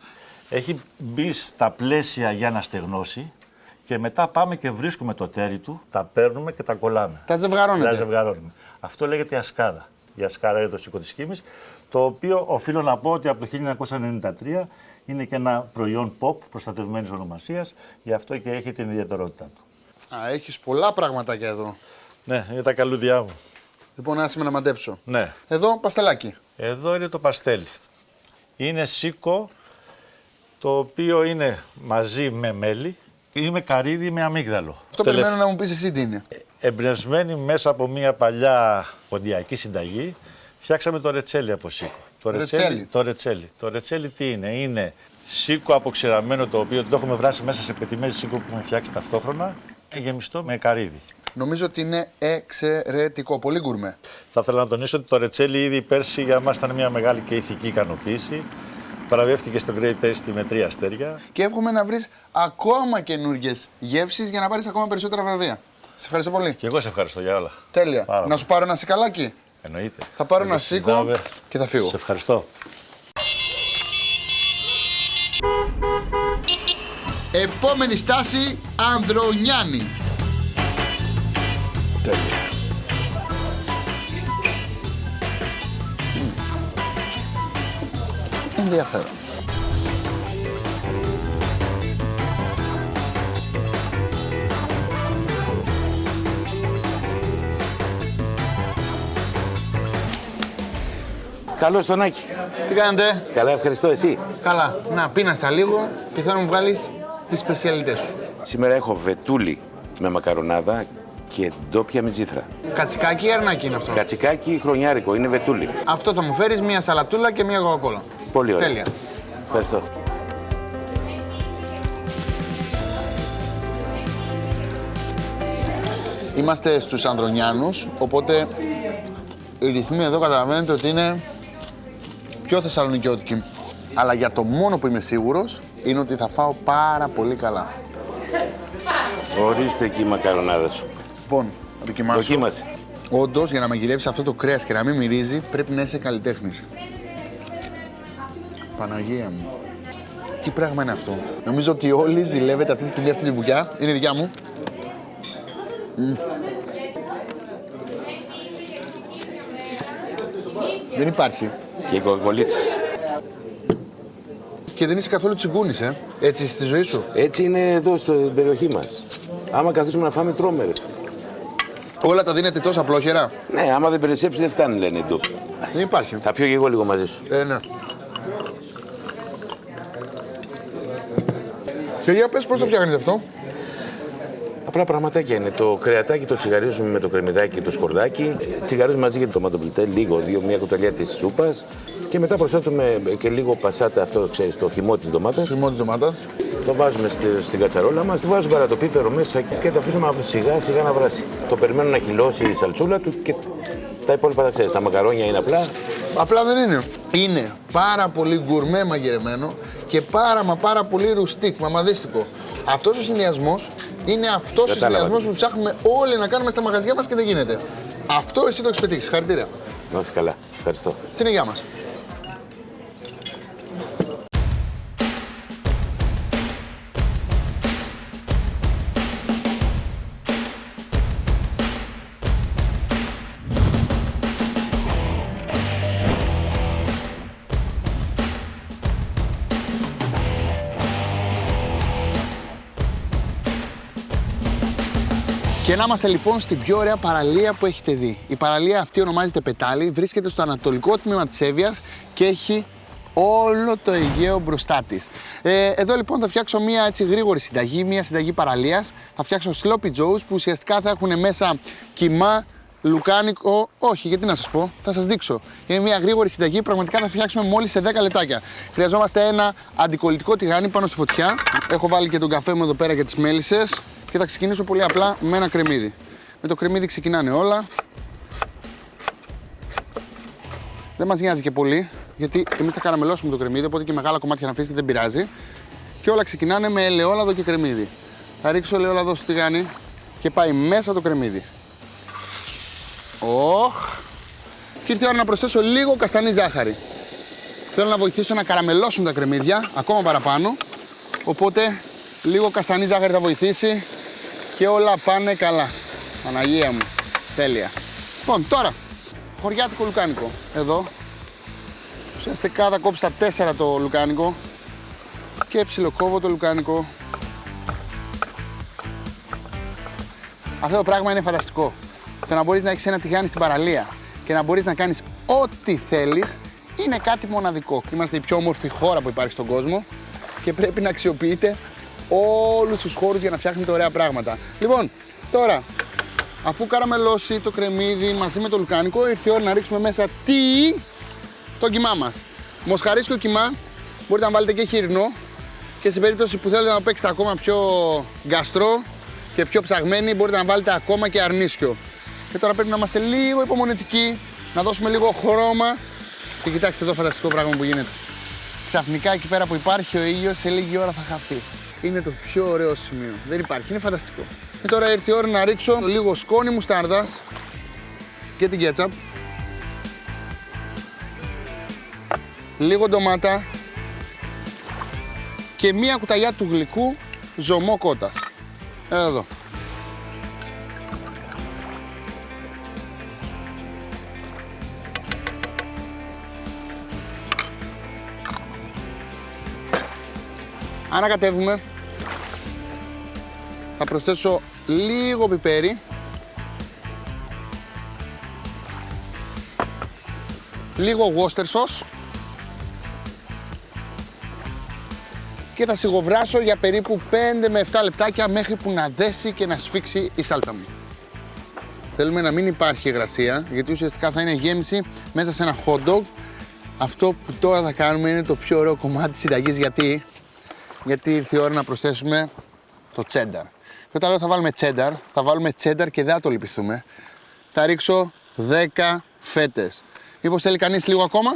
έχει μπει στα πλαίσια για να στεγνώσει και μετά πάμε και βρίσκουμε το τέρι του, τα παίρνουμε και τα κολλάμε. Τα ζευγαρώνετε. Τα ζευγαρώνουμε. Αυτό λέγεται η ασκάδα. Η ασκάδα είναι το σίκο της Κίμης, το οποίο οφείλω να πω ότι από το 1993 είναι και ένα προϊόν pop προστατευμένης ονομασίας, γι' αυτό και έχει την ιδιαιτερότητά του. Α, έχεις πολλά πραγματάκια εδώ. Ναι, είναι τα καλούδια μου. Λοιπόν, άσε με να μαντέψω. Ναι. Εδώ, παστελάκι. Εδώ είναι το παστέλι. Είναι σίκο, το οποίο είναι μαζί με μέλι ή με καρύδι με αμύγδαλο. Αυτό περιμένω να μου πεις εσύ τι είναι. Εμπνευσμένοι μέσα από μια παλιά ποντιακή συνταγή, φτιάξαμε το ρετσέλι από σίκο. Το Ρετσέλι. το ρετσέλι. Το ρετσέλι τι είναι, είναι σίκο αποξηραμένο το οποίο το έχουμε βράσει μέσα σε πετυμέρι σίκο που έχουμε φτιάξει ταυτόχρονα και γεμιστό με καρύδι. Νομίζω ότι είναι εξαιρετικό. Πολύ γκουρμέ. Θα ήθελα να τονίσω ότι το ρετσέλι ήδη πέρσι για μας ήταν μια μεγάλη και ηθική ικανοποίηση. Βραβεύτηκε στο Great Taste με τρία αστέρια. Και εύχομαι να βρεις ακόμα καινούργιες γεύσεις για να πάρεις ακόμα περισσότερα βραβεία. Σε ευχαριστώ πολύ. Και εγώ σε ευχαριστώ για όλα. Τέλεια. Πάρα να πολύ. σου πάρω ένα σικαλάκι. Εννοείται. Θα πάρω Και ένα στη σίκο Δάβερ. και θα φύγω. Σε ευχαριστώ. Επόμενη στάση, Ανδρονιάννη. Τέλεια. Ενδιαφέρον. Καλώς τον Άκη. Τι κάνετε, Καλά, ευχαριστώ εσύ; καλά. Να πίνασα λίγο και θέλω να μου βγάλεις τις σπεσιαλιτές σου. Σήμερα έχω βετούλι με μακαρονάδα και ντόπια μυζήθρα. Κατσικάκι ή αρνάκι είναι αυτό; Κατσικάκι χρονιάρικο, είναι βετούλι. Αυτό θα μου φέρεις μία σαλατούλα και μία κοκακόλα. Πολύ ωραία. Τέλεια. Ευχαριστώ. Είμαστε στους Ανδρονιάνους, οπότε οι ρυθμοί εδώ καταλαβαίνετε ότι είναι πιο θεσσαλονικιώτικοι. Αλλά για το μόνο που είμαι σίγουρος είναι ότι θα φάω πάρα πολύ καλά. Ορίστε εκεί η μακαρονάδα σου. Λοιπόν, θα δοκιμάσω. Δοκίμασε. Όντως, για να μαγειρέψεις αυτό το κρέας και να μην μυρίζει, πρέπει να είσαι καλλιτέχνης. Παναγία μου. Τι πράγμα είναι αυτό; Νομίζω ότι όλοι ζηλεύετε αυτή τη στιγμή αυτή τη μπουκιά. Είναι δικιά μου. Μμ. Δεν υπάρχει. Και οι κοκολίτσες. Και δεν είσαι καθόλου τσιγκούνης, ε. Έτσι στη ζωή σου. Έτσι είναι εδώ στην περιοχή μας. Άμα καθίσουμε να φάμε τρώμε ρε. Όλα τα δίνετε τόσα απλόχερα; Ναι, άμα δεν περισσέψεις δεν φτάνει λένε οι ντόπιοι. Δεν υπάρχει. Θα πιω και εγώ λίγο μαζί σου. Ε, ναι. Και για πες πώς το φτιάχνεις αυτό; Απλά πραγματάκια είναι. Το κρεατάκι το τσιγαρίζουμε με το κρεμμυδάκι και το σκορδάκι. Τσιγαρίζουμε μαζί και το τοματοπλητέ, λίγο, δύο, μία κουταλιά της σούπας. Και μετά προσθέτουμε και λίγο πασάτα, αυτό ξέρεις, το χυμό της ντομάτας. Θυμό της ντομάτας. Το βάζουμε στη, στην κατσαρόλα μας, του βάζουμε παρατοπίπερο μέσα και το αφήσουμε σιγά σιγά να βράσει. Το περιμένουμε να χυλώσει η σαλτσούλα του και τα υπόλοιπα τα ξέρεις. Τα μακαρόνια είναι απλά. Απλά δεν είναι. Είναι πάρα πολύ γκουρμέ μαγειρεμένο και πάρα μα πάρα πολύ ρουστίκ, μαμαδίστικο. Αυτός ο συνδυασμός είναι αυτός ο Κατάλαβα συνδυασμός τι που ψάχνουμε όλοι να κάνουμε στα μαγαζιά μας και δεν γίνεται. Αυτό εσύ το έχεις πετύχεις. Χαρητήρια. Να είσαι καλά. Ευχαριστώ. Στην υγεία μας. Και να είμαστε λοιπόν στην πιο ωραία παραλία που έχετε δει. Η παραλία αυτή ονομάζεται Πετάλι, βρίσκεται στο ανατολικό τμήμα της Εύβοιας και έχει όλο το Αιγαίο μπροστά της. Ε, εδώ λοιπόν θα φτιάξω μια έτσι γρήγορη συνταγή, μια συνταγή παραλίας. Θα φτιάξω sloppy joes που ουσιαστικά θα έχουν μέσα κιμά, λουκάνικο. Όχι, γιατί να σας πω, θα σας δείξω. Είναι μια γρήγορη συνταγή, πραγματικά θα φτιάξουμε μόλις σε 10 λεπτάκια. Χρειαζόμαστε ένα αντικολλητικό τηγάνι πάνω στη φωτιά. Έχω βάλει και τον καφέ μου εδώ πέρα για τις μέλισσες και θα ξεκινήσω πολύ απλά με ένα κρεμμύδι. Με το κρεμμύδι ξεκινάνε όλα. Δεν μας νοιάζει και πολύ, γιατί εμείς θα καραμελώσουμε το κρεμμύδι, οπότε και μεγάλα κομμάτια να αφήσετε δεν πειράζει. Και όλα ξεκινάνε με ελαιόλαδο και κρεμμύδι. Θα ρίξω ελαιόλαδο στο τηγάνι και πάει μέσα το κρεμμύδι. Οχ. Και ήρθε η ώρα να προσθέσω λίγο καστανή ζάχαρη. Θέλω να βοηθήσω να καραμελώσουν τα κρεμμύδια ακόμα παραπάνω. Οπότε λίγο καστανή ζάχαρη θα βοηθήσει και όλα πάνε καλά. Παναγία μου. Τέλεια. Λοιπόν, τώρα χωριάτικο λουκάνικο. Εδώ. Ουσιαστικά θα κόψω τα τέσσερα το λουκάνικο και ψιλοκόβω το λουκάνικο. Αυτό το πράγμα είναι φανταστικό. Το να μπορείς να έχεις ένα τηγάνι στην παραλία και να μπορείς να κάνεις ό,τι θέλεις είναι κάτι μοναδικό. Είμαστε η πιο όμορφη χώρα που υπάρχει στον κόσμο και πρέπει να αξιοποιείτε όλους τους χώρους για να φτιάχνετε ωραία πράγματα. Λοιπόν, τώρα, αφού καραμελώσει το κρεμμύδι μαζί με το λουκάνικο, ήρθε η ώρα να ρίξουμε μέσα τι, το κιμά μας. Μοσχαρίσκιο κιμά, μπορείτε να βάλετε και χοιρινό και σε περίπτωση που θέλετε να το παίξετε ακόμα πιο γκαστρό και πιο ψαγμένοι, μπορείτε να βάλετε ακόμα και αρνίσιο. Και τώρα πρέπει να είμαστε λίγο υπομονετικοί, να δώσουμε λίγο χρώμα και κοιτάξτε εδώ φανταστικό πράγμα που γίνεται. Ξαφνικά εκεί πέρα που υπάρχει ο ήλιος σε λίγη ώρα θα χαθεί. Είναι το πιο ωραίο σημείο. Δεν υπάρχει, είναι φανταστικό. Και τώρα ήρθε η ώρα να ρίξω λίγο σκόνη μουστάρδας και την κέτσαπ. Λίγο ντομάτα και μία κουταλιά του γλυκού ζωμό κότας. Εδώ. Ανακατεύουμε. Θα προσθέσω λίγο πιπέρι. Λίγο Worcester sauce. Και θα σιγοβράσω για περίπου 5 με 7 λεπτάκια μέχρι που να δέσει και να σφίξει η σάλτσα μου. Θέλουμε να μην υπάρχει υγρασία, γιατί ουσιαστικά θα είναι γέμιση μέσα σε ένα hot dog. Αυτό που τώρα θα κάνουμε είναι το πιο ωραίο κομμάτι της συνταγής, γιατί, γιατί ήρθε η ώρα να προσθέσουμε το τσένταρ. Και όταν λέω θα βάλουμε τσένταρ, θα βάλουμε τσένταρ και δεν θα το λυπηθούμε. Θα ρίξω 10 φέτες. Μήπως θέλει κανείς λίγο ακόμα;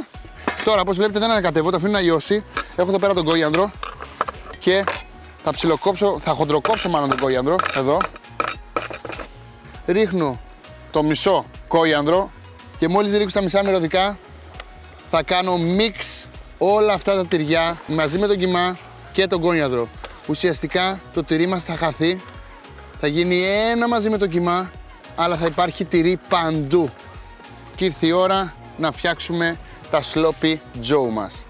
Τώρα, όπως βλέπετε δεν ανακατεύω, το αφήνω να λιώσει. Έχω εδώ πέρα τον κόγιανδρο και θα ψιλοκόψω, θα χοντροκόψω μάλλον τον κόγιανδρο, εδώ. Ρίχνω το μισό κόγιανδρο και μόλις ρίξω τα μισά μυρωδικά θα κάνω μίξ όλα αυτά τα τυριά μαζί με τον κιμά και τον κόνιαδρο. Ουσιαστικά το τυρί μας θα χαθεί, θα γίνει ένα μαζί με το κιμά, αλλά θα υπάρχει τυρί παντού. Και ήρθε η ώρα να φτιάξουμε τα sloppy joe μας.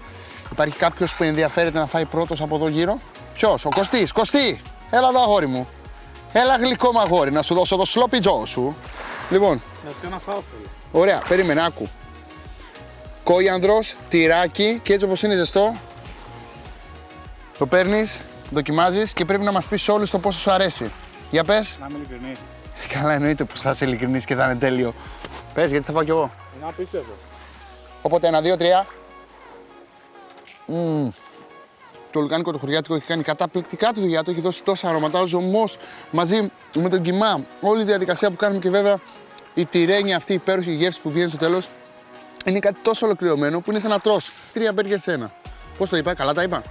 Υπάρχει κάποιος που ενδιαφέρεται να φάει πρώτος από εδώ γύρω; Ποιος, ο Κωστής, Κωστή, έλα εδώ αγόρι μου. Έλα γλυκό μου αγόρι, να σου δώσω το sloppy joe σου. Λοιπόν, Να σκάνα φάω Ωραία, περίμενε, άκου. Κόιανδρος, τυράκι και έτσι όπως είναι ζεστό, το παίρνεις, δοκιμάζεις και πρέπει να μας πεις όλους το πόσο σου αρέσει. Για πες. Να είμαι ειλικρινής. Καλά εννοείται που θα είσαι ειλικρινής και θα είναι τέλειο. Πες γιατί θα φάω κι εγώ. Είναι απίστευτο. Οπότε ένα, δύο, τρία. Μμμ. Το λουκάνικο το χωριάτικο έχει κάνει καταπληκτικά τη δουλειά του, έχει δώσει τόσα αρώματα. Ο ζωμός μαζί με τον κιμά, όλη η διαδικασία που κάνουμε και βέβαια η τυρένια αυτή η υπέροχη γεύση που βγαίνει στο τέλος είναι κάτι τόσο ολοκληρωμένο που είναι σαν να τρως τρία μπέργκερ σε ένα. Πώς το είπα, καλά τα είπα;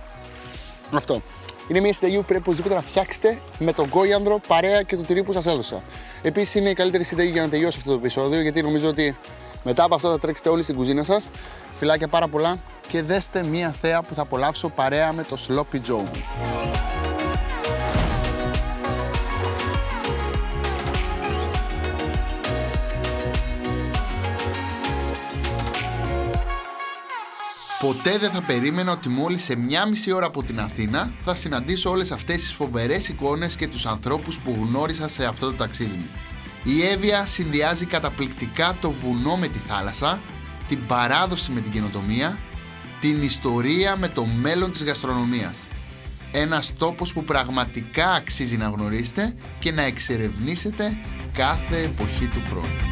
Αυτό. Είναι μια συνταγή που πρέπει οπωσδήποτε να φτιάξετε με τον κόιανδρο παρέα και το τυρί που σας έδωσα. Επίσης είναι η καλύτερη συνταγή για να τελειώσει αυτό το επεισόδιο γιατί νομίζω ότι μετά από αυτό θα τρέξετε όλοι στην κουζίνα σας. Φιλάκια πάρα πολλά και δέστε μια θέα που θα απολαύσω παρέα με το Sloppy Joe Ποτέ δεν θα περίμενα ότι μόλις σε μια μισή ώρα από την Αθήνα θα συναντήσω όλες αυτές τις φοβερές εικόνες και τους ανθρώπους που γνώρισα σε αυτό το ταξίδι μου. Η Εύβοια συνδυάζει καταπληκτικά το βουνό με τη θάλασσα, την παράδοση με την καινοτομία, την ιστορία με το μέλλον της γαστρονομίας. Ένας τόπος που πραγματικά αξίζει να γνωρίσετε και να εξερευνήσετε κάθε εποχή του χρόνου.